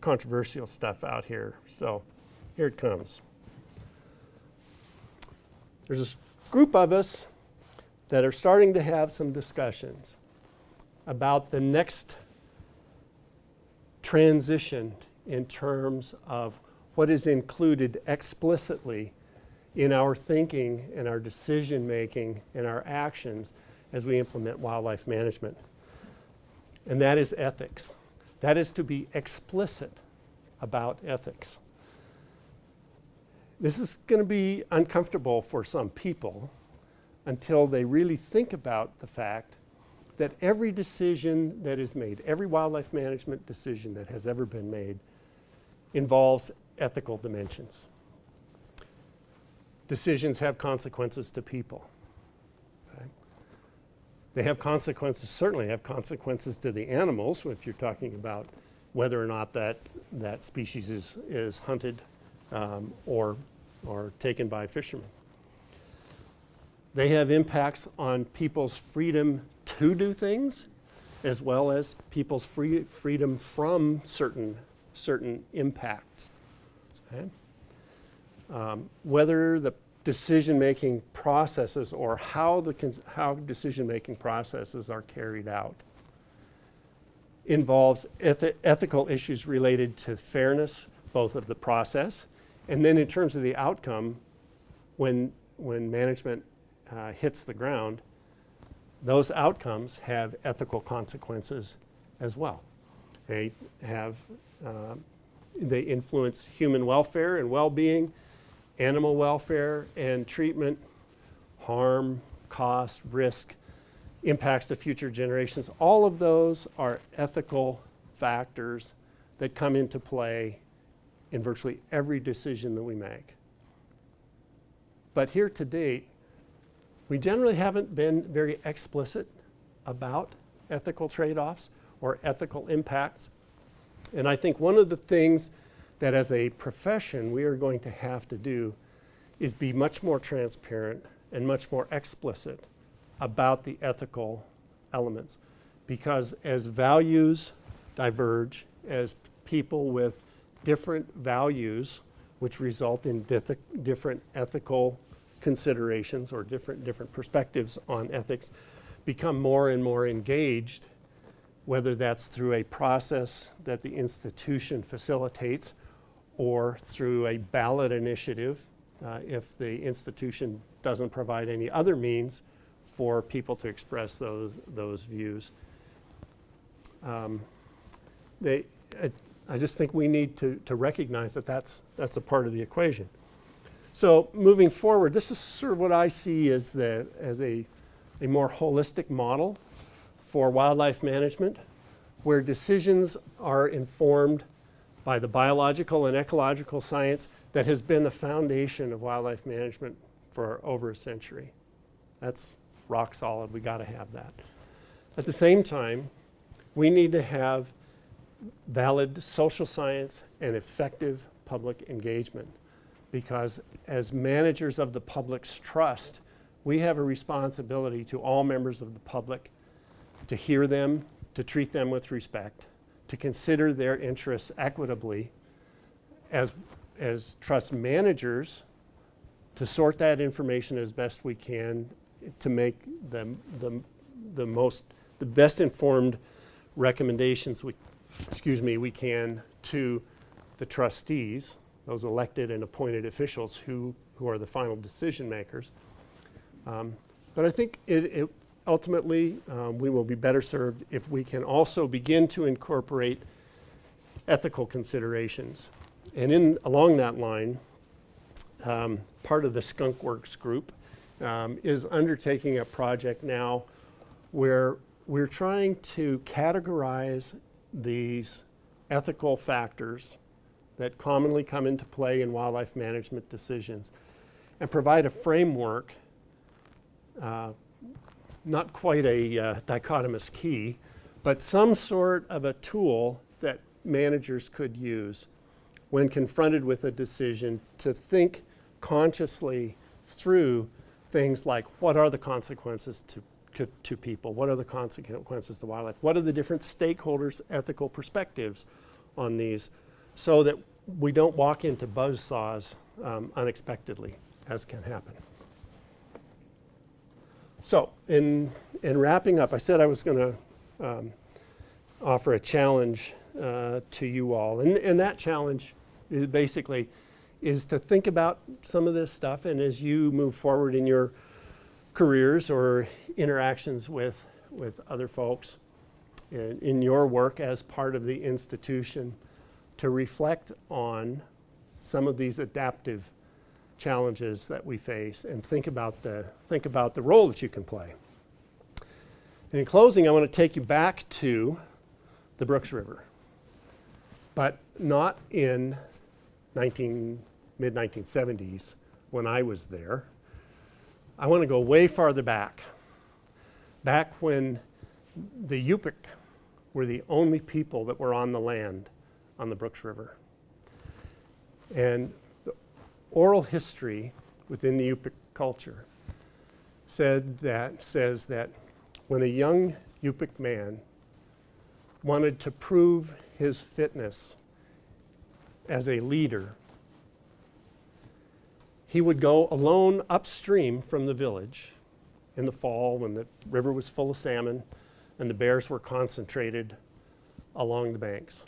controversial stuff out here. So here it comes. There's this group of us that are starting to have some discussions about the next transition in terms of what is included explicitly in our thinking and our decision making and our actions as we implement wildlife management. And that is ethics. That is to be explicit about ethics. This is going to be uncomfortable for some people until they really think about the fact that every decision that is made, every wildlife management decision that has ever been made, involves ethical dimensions. Decisions have consequences to people. They have consequences, certainly have consequences to the animals if you're talking about whether or not that, that species is, is hunted um, or, or taken by fishermen. They have impacts on people's freedom to do things as well as people's free, freedom from certain, certain impacts. Okay? Um, whether the decision-making processes or how, the how decision-making processes are carried out involves ethi ethical issues related to fairness, both of the process, and then in terms of the outcome, when, when management uh, hits the ground, those outcomes have ethical consequences as well. They have, uh, they influence human welfare and well-being, animal welfare and treatment, harm, cost, risk, impacts to future generations. All of those are ethical factors that come into play in virtually every decision that we make. But here to date, we generally haven't been very explicit about ethical trade-offs or ethical impacts. And I think one of the things that as a profession we are going to have to do is be much more transparent and much more explicit about the ethical elements. Because as values diverge, as people with different values, which result in different ethical considerations or different, different perspectives on ethics, become more and more engaged, whether that's through a process that the institution facilitates or through a ballot initiative uh, if the institution doesn't provide any other means for people to express those, those views. Um, they, I, I just think we need to, to recognize that that's, that's a part of the equation. So moving forward, this is sort of what I see as, the, as a, a more holistic model for wildlife management, where decisions are informed by the biological and ecological science that has been the foundation of wildlife management for over a century. That's rock solid. We got to have that. At the same time, we need to have valid social science and effective public engagement. Because as managers of the public's trust, we have a responsibility to all members of the public to hear them, to treat them with respect, to consider their interests equitably as, as trust managers, to sort that information as best we can to make the, the, the most, the best informed recommendations we, excuse me, we can to the trustees, those elected and appointed officials who, who are the final decision makers. Um, but I think it, it, ultimately, um, we will be better served if we can also begin to incorporate ethical considerations. And in, along that line, um, part of the Skunk Works group um, is undertaking a project now where we're trying to categorize these ethical factors that commonly come into play in wildlife management decisions and provide a framework, uh, not quite a uh, dichotomous key, but some sort of a tool that managers could use when confronted with a decision to think consciously through things like what are the consequences to, to, people? What are the consequences to wildlife? What are the different stakeholders' ethical perspectives on these so that we don't walk into buzzsaws um, unexpectedly, as can happen. So, in, in wrapping up, I said I was going to um, offer a challenge uh, to you all. And, and that challenge is basically is to think about some of this stuff and as you move forward in your careers or interactions with, with other folks in, in your work as part of the institution to reflect on some of these adaptive challenges that we face and think about the, think about the role that you can play. And in closing, I want to take you back to the Brooks River, but not in 19, mid 1970s when I was there. I want to go way farther back, back when the Yupik were the only people that were on the land on the Brooks River. And the oral history within the Yupik culture said that, says that when a young Yupik man wanted to prove his fitness as a leader, he would go alone upstream from the village in the fall when the river was full of salmon and the bears were concentrated along the banks.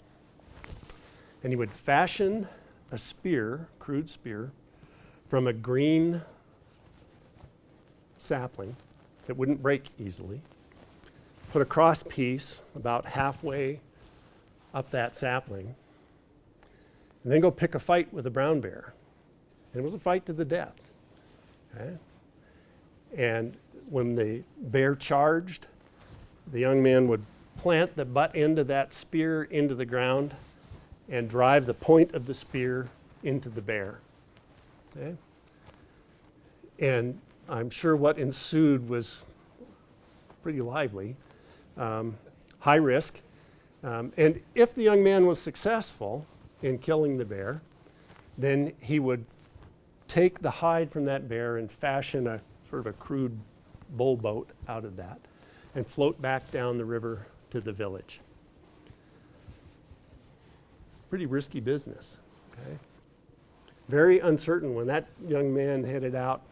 And he would fashion a spear, crude spear, from a green sapling that wouldn't break easily, put a cross piece about halfway up that sapling, and then go pick a fight with a brown bear. And it was a fight to the death. Okay? And when the bear charged, the young man would plant the butt end of that spear into the ground and drive the point of the spear into the bear. Okay? And I'm sure what ensued was pretty lively, um, high risk. Um, and if the young man was successful in killing the bear, then he would take the hide from that bear and fashion a sort of a crude bull boat out of that and float back down the river to the village. Pretty risky business, okay? Very uncertain when that young man headed out,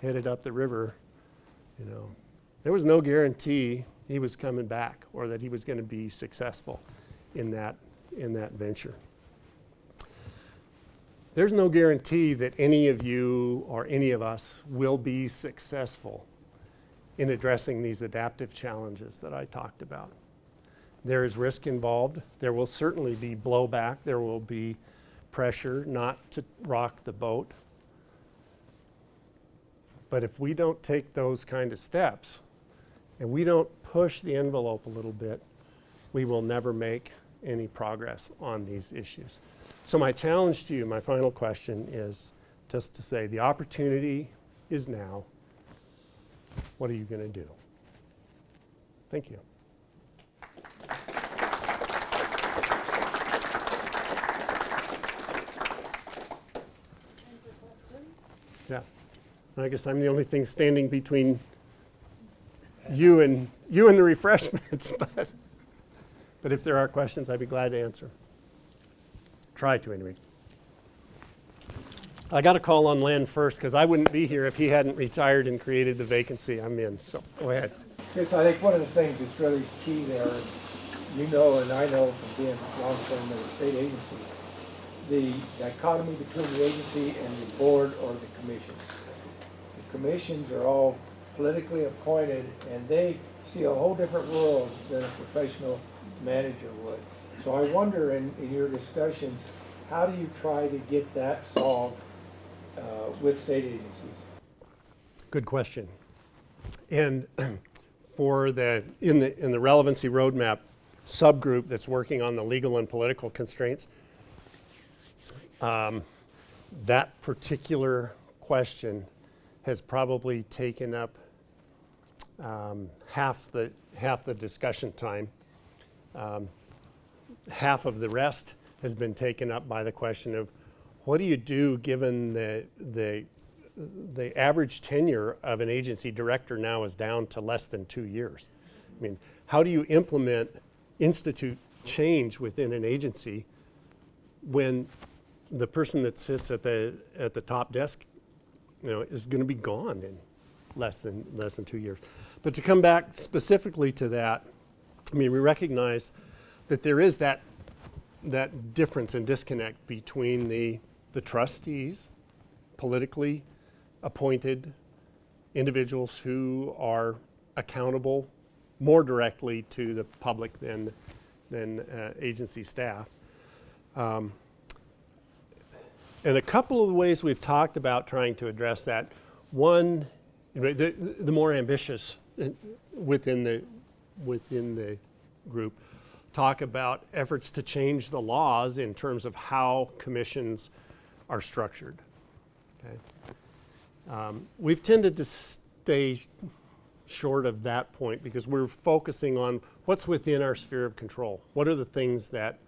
headed up the river, you know, there was no guarantee he was coming back or that he was going to be successful in that, in that venture. There's no guarantee that any of you or any of us will be successful in addressing these adaptive challenges that I talked about. There is risk involved. There will certainly be blowback. There will be pressure not to rock the boat. But if we don't take those kind of steps and we don't push the envelope a little bit, we will never make any progress on these issues. So my challenge to you, my final question is just to say the opportunity is now. What are you going to do? Thank you. Yeah. I guess I'm the only thing standing between you and you and the refreshments, but but if there are questions, I'd be glad to answer. Try to anyway. I got to call on Len first because I wouldn't be here if he hadn't retired and created the vacancy I'm in. So go ahead. Yes, I think one of the things that's really key there, you know and I know from being long-term in a state agency, the dichotomy between the agency and the board or the commission. The commissions are all politically appointed, and they see a whole different world than a professional manager would. So I wonder in, in your discussions, how do you try to get that solved uh, with state agencies? Good question. And for the, in the, in the relevancy roadmap subgroup that's working on the legal and political constraints, um, that particular question has probably taken up um, half the, half the discussion time. Um, half of the rest has been taken up by the question of what do you do given the, the, the average tenure of an agency director now is down to less than two years. I mean, how do you implement, institute change within an agency when the person that sits at the, at the top desk, you know, is gonna be gone in less than, less than two years. But to come back specifically to that, I mean, we recognize that there is that, that difference and disconnect between the, the trustees, politically appointed individuals who are accountable more directly to the public than, than uh, agency staff. Um, and a couple of the ways we've talked about trying to address that, one, the, the more ambitious uh, within the, within the group, talk about efforts to change the laws in terms of how commissions are structured. Okay? Um, we've tended to stay short of that point because we're focusing on what's within our sphere of control. What are the things that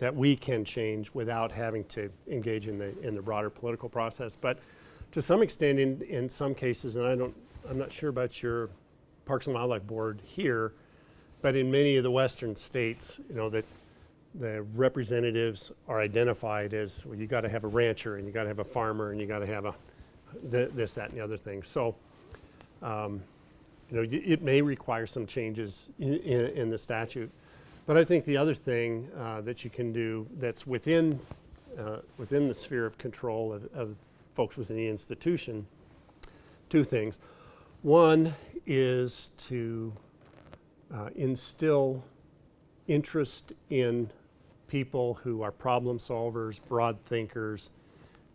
that we can change without having to engage in the in the broader political process. But to some extent, in in some cases, and I don't, I'm not sure about your Parks and Wildlife Board here, but in many of the western states, you know that the representatives are identified as well, you got to have a rancher and you got to have a farmer and you got to have a th this, that, and the other thing. So, um, you know, it may require some changes in, in, in the statute. But I think the other thing uh, that you can do that's within, uh, within the sphere of control of, of folks within the institution, two things. One is to uh, instill interest in people who are problem solvers, broad thinkers,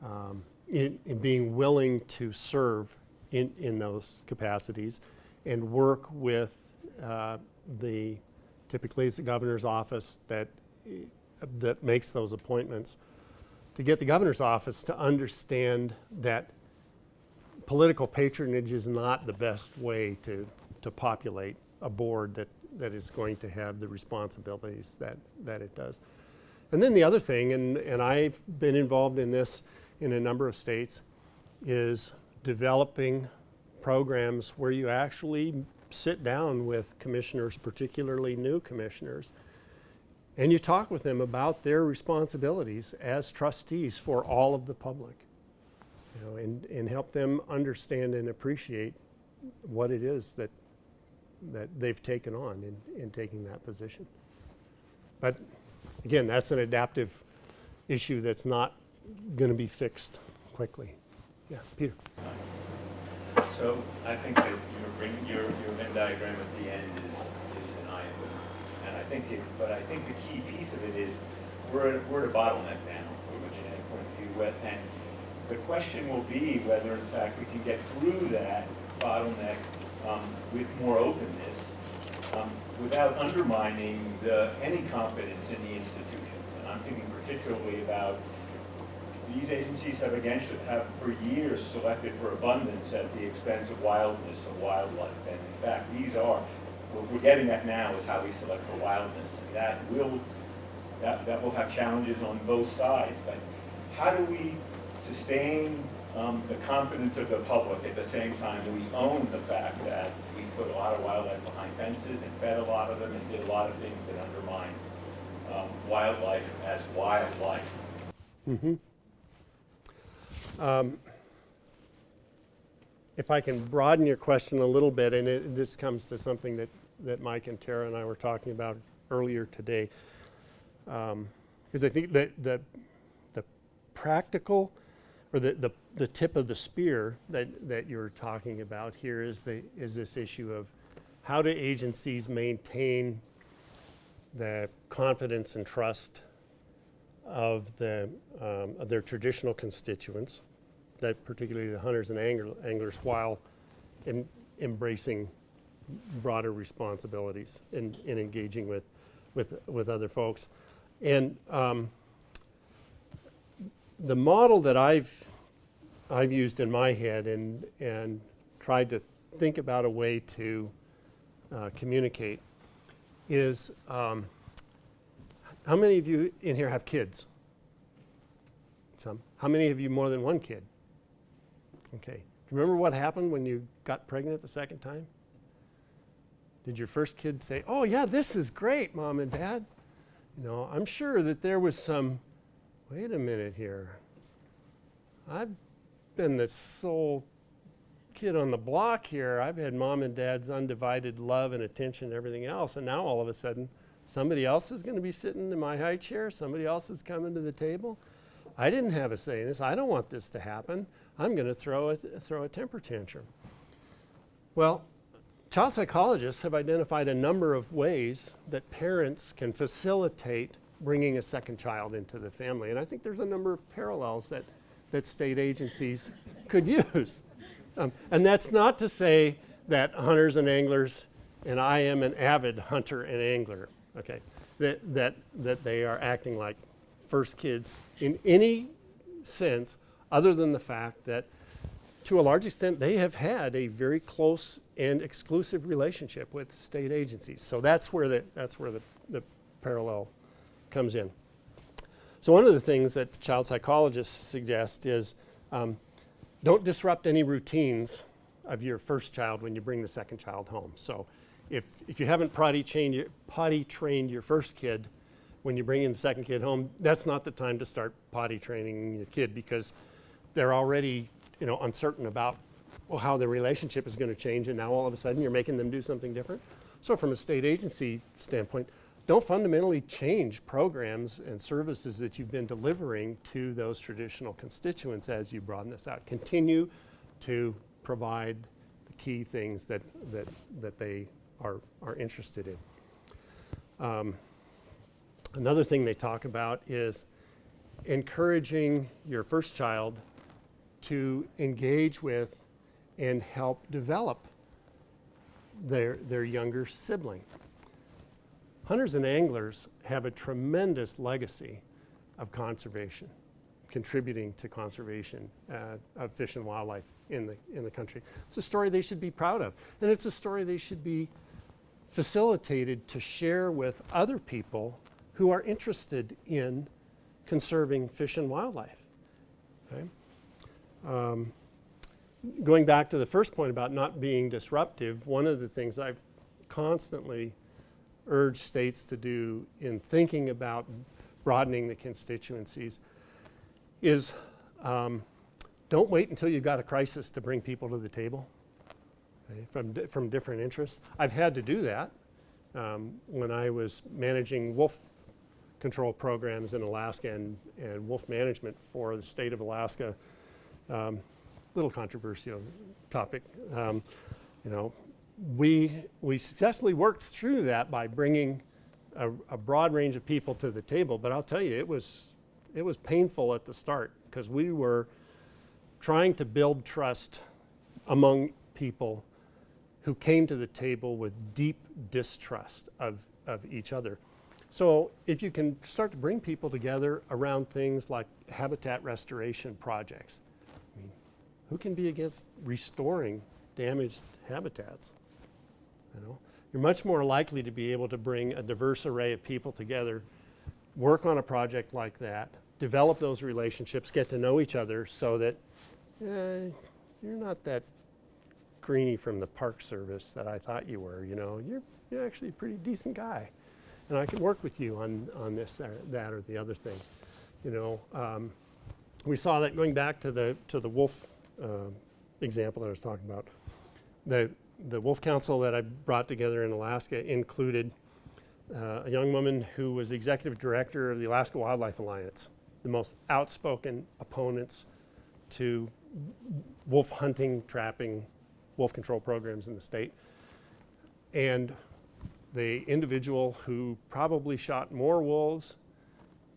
um, in, in being willing to serve in, in those capacities and work with uh, the typically it's the governor's office that that makes those appointments to get the governor's office to understand that political patronage is not the best way to to populate a board that that is going to have the responsibilities that that it does. And then the other thing, and, and I've been involved in this in a number of states, is developing programs where you actually sit down with commissioners, particularly new commissioners, and you talk with them about their responsibilities as trustees for all of the public. You know, and, and help them understand and appreciate what it is that that they've taken on in, in taking that position. But again, that's an adaptive issue that's not going to be fixed quickly. Yeah, Peter. So I think that your, your, your Venn diagram at the end is, is an eye opener. And I think it, but I think the key piece of it is, we're at, we're at a bottleneck now, from a genetic point of view. And the question will be whether in fact we can get through that bottleneck um, with more openness, um, without undermining the, any confidence in the institutions. And I'm thinking particularly about these agencies have against, have for years selected for abundance at the expense of wildness of wildlife. And in fact, these are, what we're getting at now is how we select for wildness. And that will, that, that will have challenges on both sides. But how do we sustain um, the confidence of the public at the same time we own the fact that we put a lot of wildlife behind fences and fed a lot of them and did a lot of things that undermine um, wildlife as wildlife? If I can broaden your question a little bit, and it, this comes to something that, that Mike and Tara and I were talking about earlier today. Because I think that the, the practical, or the, the, the tip of the spear that, that you're talking about here is the, is this issue of how do agencies maintain the confidence and trust of the, um, of their traditional constituents, that particularly the hunters and angler- anglers, while em- embracing broader responsibilities in, in engaging with, with, with other folks. And um, the model that I've, I've used in my head and, and tried to think about a way to uh, communicate is um, how many of you in here have kids? Some. How many of you more than one kid? Okay. Do you remember what happened when you got pregnant the second time? Did your first kid say, "Oh yeah, this is great, mom and dad"? You know, I'm sure that there was some. Wait a minute here. I've been the sole kid on the block here. I've had mom and dad's undivided love and attention and everything else, and now all of a sudden, somebody else is going to be sitting in my high chair. Somebody else is coming to the table. I didn't have a say in this. I don't want this to happen. I'm going to throw a, throw a temper tantrum. Well, child psychologists have identified a number of ways that parents can facilitate bringing a second child into the family. And I think there's a number of parallels that, that state agencies could use. Um, and that's not to say that hunters and anglers, and I am an avid hunter and angler, okay, that, that, that they are acting like first kids in any sense other than the fact that to a large extent they have had a very close and exclusive relationship with state agencies. So that's where the, that's where the, the parallel comes in. So one of the things that child psychologists suggest is um, don't disrupt any routines of your first child when you bring the second child home. So if, if you haven't potty trained, your, potty trained your first kid when you bring in the second kid home, that's not the time to start potty training your kid because they're already you know, uncertain about well, how the relationship is going to change and now all of a sudden you're making them do something different. So from a state agency standpoint, don't fundamentally change programs and services that you've been delivering to those traditional constituents as you broaden this out. Continue to provide the key things that, that, that they are, are interested in. Um, another thing they talk about is encouraging your first child to engage with and help develop their, their younger sibling. Hunters and anglers have a tremendous legacy of conservation, contributing to conservation uh, of fish and wildlife in the, in the country. It's a story they should be proud of, and it's a story they should be facilitated to share with other people who are interested in conserving fish and wildlife. Okay? Um, going back to the first point about not being disruptive, one of the things I've constantly urged states to do in thinking about broadening the constituencies is um, don't wait until you've got a crisis to bring people to the table okay, from, di- from different interests. I've had to do that um, when I was managing wolf control programs in Alaska and, and wolf management for the state of Alaska. Um, little controversial topic. Um, you know, we, we successfully worked through that by bringing a, a broad range of people to the table. But I'll tell you, it was, it was painful at the start because we were trying to build trust among people who came to the table with deep distrust of, of each other. So if you can start to bring people together around things like habitat restoration projects, I mean, who can be against restoring damaged habitats? You know, you're much more likely to be able to bring a diverse array of people together, work on a project like that, develop those relationships, get to know each other so that eh, you're not that greenie from the park service that I thought you were, you know, you're, you're actually a pretty decent guy. And I can work with you on, on this, or that, or the other thing. You know, um, we saw that going back to the, to the wolf uh, example that I was talking about. The, the Wolf Council that I brought together in Alaska included uh, a young woman who was executive director of the Alaska Wildlife Alliance, the most outspoken opponents to wolf hunting, trapping, wolf control programs in the state. And the individual who probably shot more wolves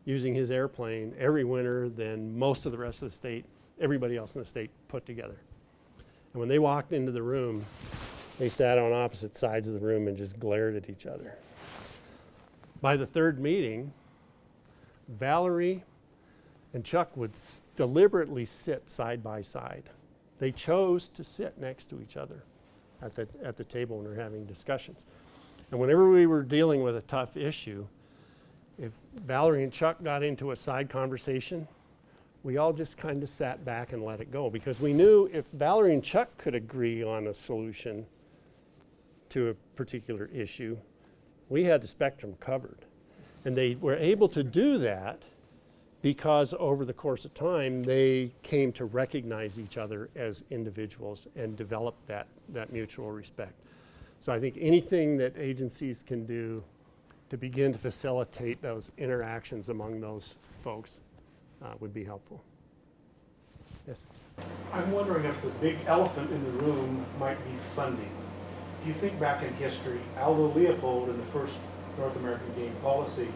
using his airplane every winter than most of the rest of the state, everybody else in the state put together. And when they walked into the room, they sat on opposite sides of the room and just glared at each other. By the third meeting, Valerie and Chuck would deliberately sit side by side. They chose to sit next to each other at the, at the table when we were having discussions. And whenever we were dealing with a tough issue, if Valerie and Chuck got into a side conversation, we all just kind of sat back and let it go because we knew if Valerie and Chuck could agree on a solution to a particular issue, we had the spectrum covered. And they were able to do that because over the course of time, they came to recognize each other as individuals and develop that, that mutual respect. So I think anything that agencies can do to begin to facilitate those interactions among those folks uh, would be helpful. Yes? I'm wondering if the big elephant in the room might be funding. If you think back in history, Aldo Leopold in the first North American game policy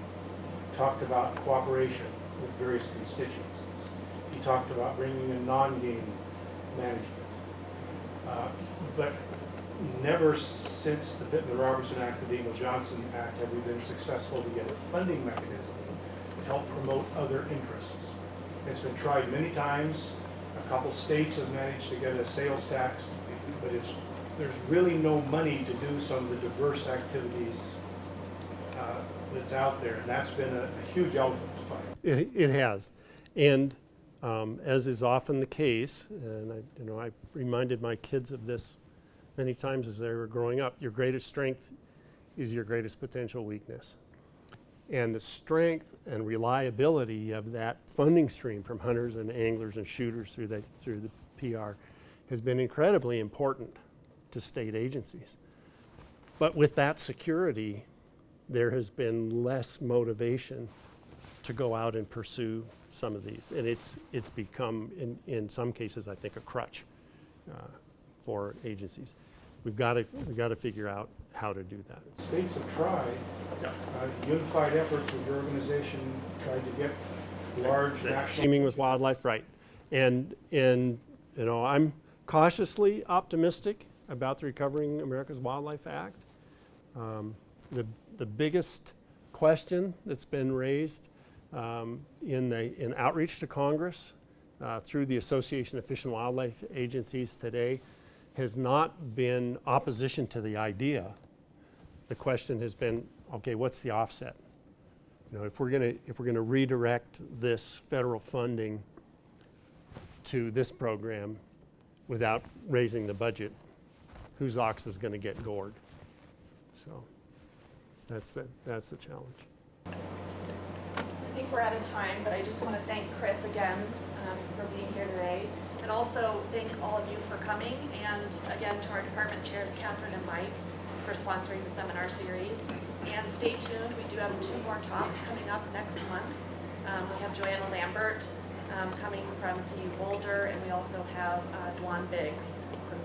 talked about cooperation with various constituencies. He talked about bringing in non-game management. Uh, But never since the Pittman-Robertson Act, the Dingell-Johnson Act, have we been successful to get a funding mechanism to help promote other interests. It's been tried many times. A couple states have managed to get a sales tax, but it's, there's really no money to do some of the diverse activities uh, that's out there, and that's been a a huge elephant to fight. It, it has. And um, as is often the case, and I, you know, I reminded my kids of this many times as they were growing up, your greatest strength is your greatest potential weakness. And the strength and reliability of that funding stream from hunters and anglers and shooters through the, through the PR has been incredibly important to state agencies. But with that security, there has been less motivation to go out and pursue some of these. And it's, it's become, in, in some cases, I think, a crutch uh, for agencies. We've got to, we've got to figure out how to do that. States have tried, uh, unified efforts with your organization, tried to get large national. Teaming with wildlife, right. And, and, you know, I'm cautiously optimistic about the Recovering America's Wildlife Act. Um, The, the biggest question that's been raised um, in the, in outreach to Congress uh, through the Association of Fish and Wildlife Agencies today has not been opposition to the idea. The question has been, okay, what's the offset? You know, if we're gonna, if we're gonna redirect this federal funding to this program without raising the budget, whose ox is gonna get gored? So, that's the, that's the challenge. I think we're out of time, but I just want to thank Chris again um, for being here today. And also thank all of you for coming, and again to our department chairs, Catherine and Mike, for sponsoring the seminar series. And stay tuned, we do have two more talks coming up next month. Um, We have Joanna Lambert um, coming from CU Boulder, and we also have uh, Duan Biggs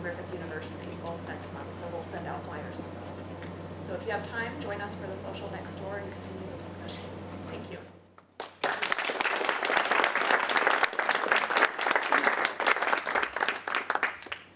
Griffith University, both next month. So we'll send out flyers on those. So if you have time, join us for the social next door and continue the discussion. Thank you.